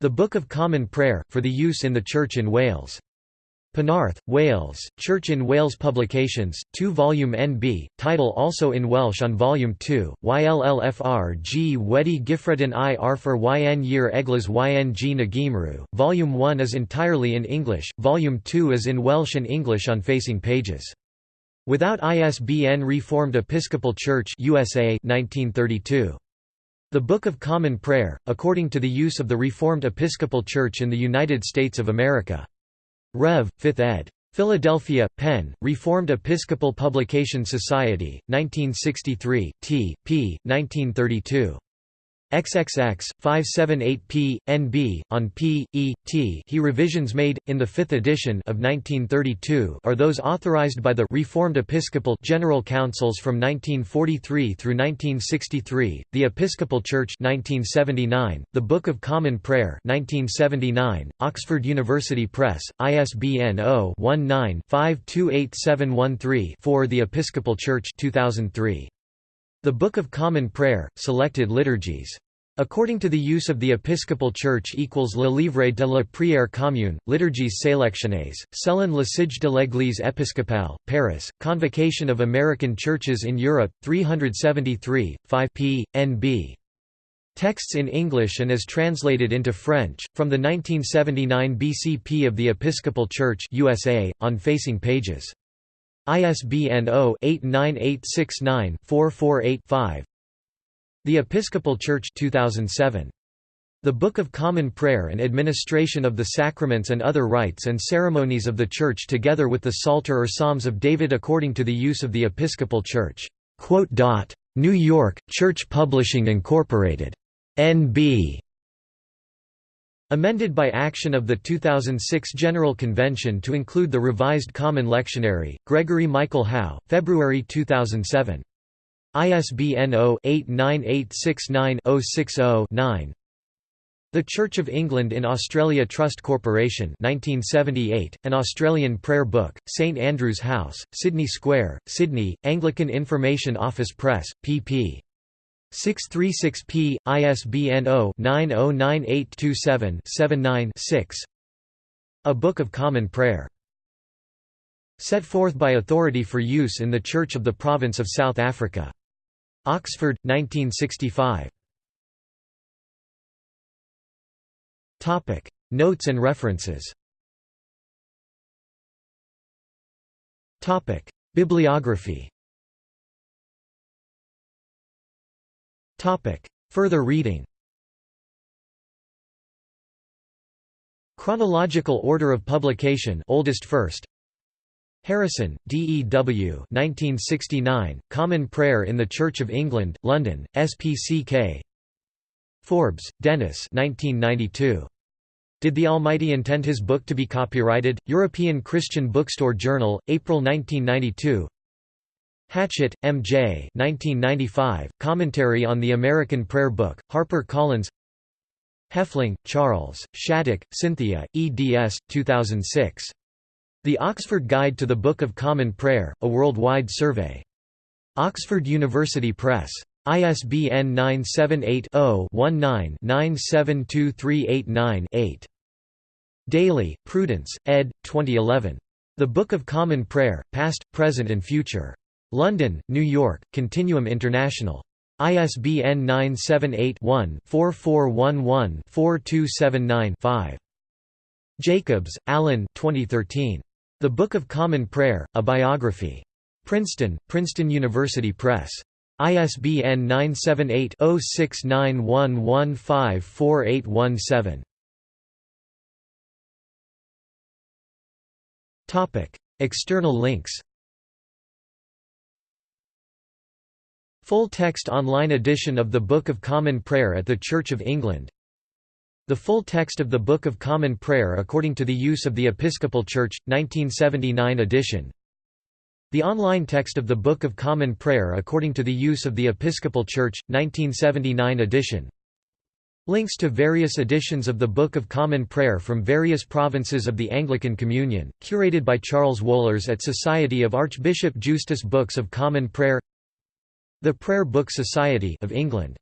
The Book of Common Prayer, for the use in the Church in Wales. Penarth, Wales, Church in Wales Publications, 2-volume NB, title also in Welsh on Volume 2, YLLFR G Wedi Gifredin i Arfer yn Year Eglas yn G Nagimru, Volume 1 is entirely in English, Volume 2 is in Welsh and English on facing pages. Without ISBN Reformed Episcopal Church USA 1932. The Book of Common Prayer, according to the use of the Reformed Episcopal Church in the United States of America. Rev. 5th ed. Philadelphia, Penn, Reformed Episcopal Publication Society, 1963, t. p. 1932. XXX 578p NB on p e t. He revisions made in the 5th edition of 1932 are those authorized by the Reformed Episcopal General Councils from 1943 through 1963 the Episcopal Church 1979 the Book of Common Prayer 1979 Oxford University Press ISBN 0-19-528713 for the Episcopal Church 2003 the Book of Common Prayer, Selected Liturgies. According to the use of the Episcopal Church equals Le Livre de la Prière commune, Liturgies sélectionnées, selon le Signe de l'Église épiscopale, Paris, Convocation of American Churches in Europe, 373, 5 p. nb. Texts in English and as translated into French, from the 1979 BCP of the Episcopal Church USA, on facing pages. ISBN 0-89869-448-5 The Episcopal Church 2007. The Book of Common Prayer and Administration of the Sacraments and Other Rites and Ceremonies of the Church together with the Psalter or Psalms of David according to the use of the Episcopal Church. New York, Church Publishing Incorporated. N.B. Amended by action of the 2006 General Convention to include the revised Common Lectionary, Gregory Michael Howe, February 2007. ISBN 0-89869-060-9 The Church of England in Australia Trust Corporation 1978, an Australian prayer book, St Andrew's House, Sydney Square, Sydney, Anglican Information Office Press, pp. 636p, ISBN 0-909827-79-6 A Book of Common Prayer. Set forth by authority for use in the Church of the Province of South Africa. Oxford, 1965. Notes and references Bibliography Topic. Further reading Chronological order of publication oldest first Harrison, D. E. W. 1969, Common Prayer in the Church of England, London, SPCK Forbes, Dennis 1992. Did the Almighty intend His book to be copyrighted? European Christian Bookstore Journal, April 1992 Hatchett, M. J. 1995, Commentary on the American Prayer Book, Harper Collins Hefling, Charles, Shattuck, Cynthia, eds. 2006. The Oxford Guide to the Book of Common Prayer, A Worldwide Survey. Oxford University Press. ISBN 978-0-19-972389-8. Daly, Prudence, ed. 2011. The Book of Common Prayer, Past, Present and Future. London, New York, Continuum International. ISBN 978-1-4411-4279-5. Jacobs, Alan 2013. The Book of Common Prayer, A Biography. Princeton, Princeton University Press. ISBN 978-0691154817. External links Full text online edition of the Book of Common Prayer at the Church of England. The full text of the Book of Common Prayer according to the use of the Episcopal Church, 1979 edition. The online text of the Book of Common Prayer according to the use of the Episcopal Church, 1979 edition. Links to various editions of the Book of Common Prayer from various provinces of the Anglican Communion, curated by Charles Wohlers at Society of Archbishop Justus Books of Common Prayer the Prayer Book Society of England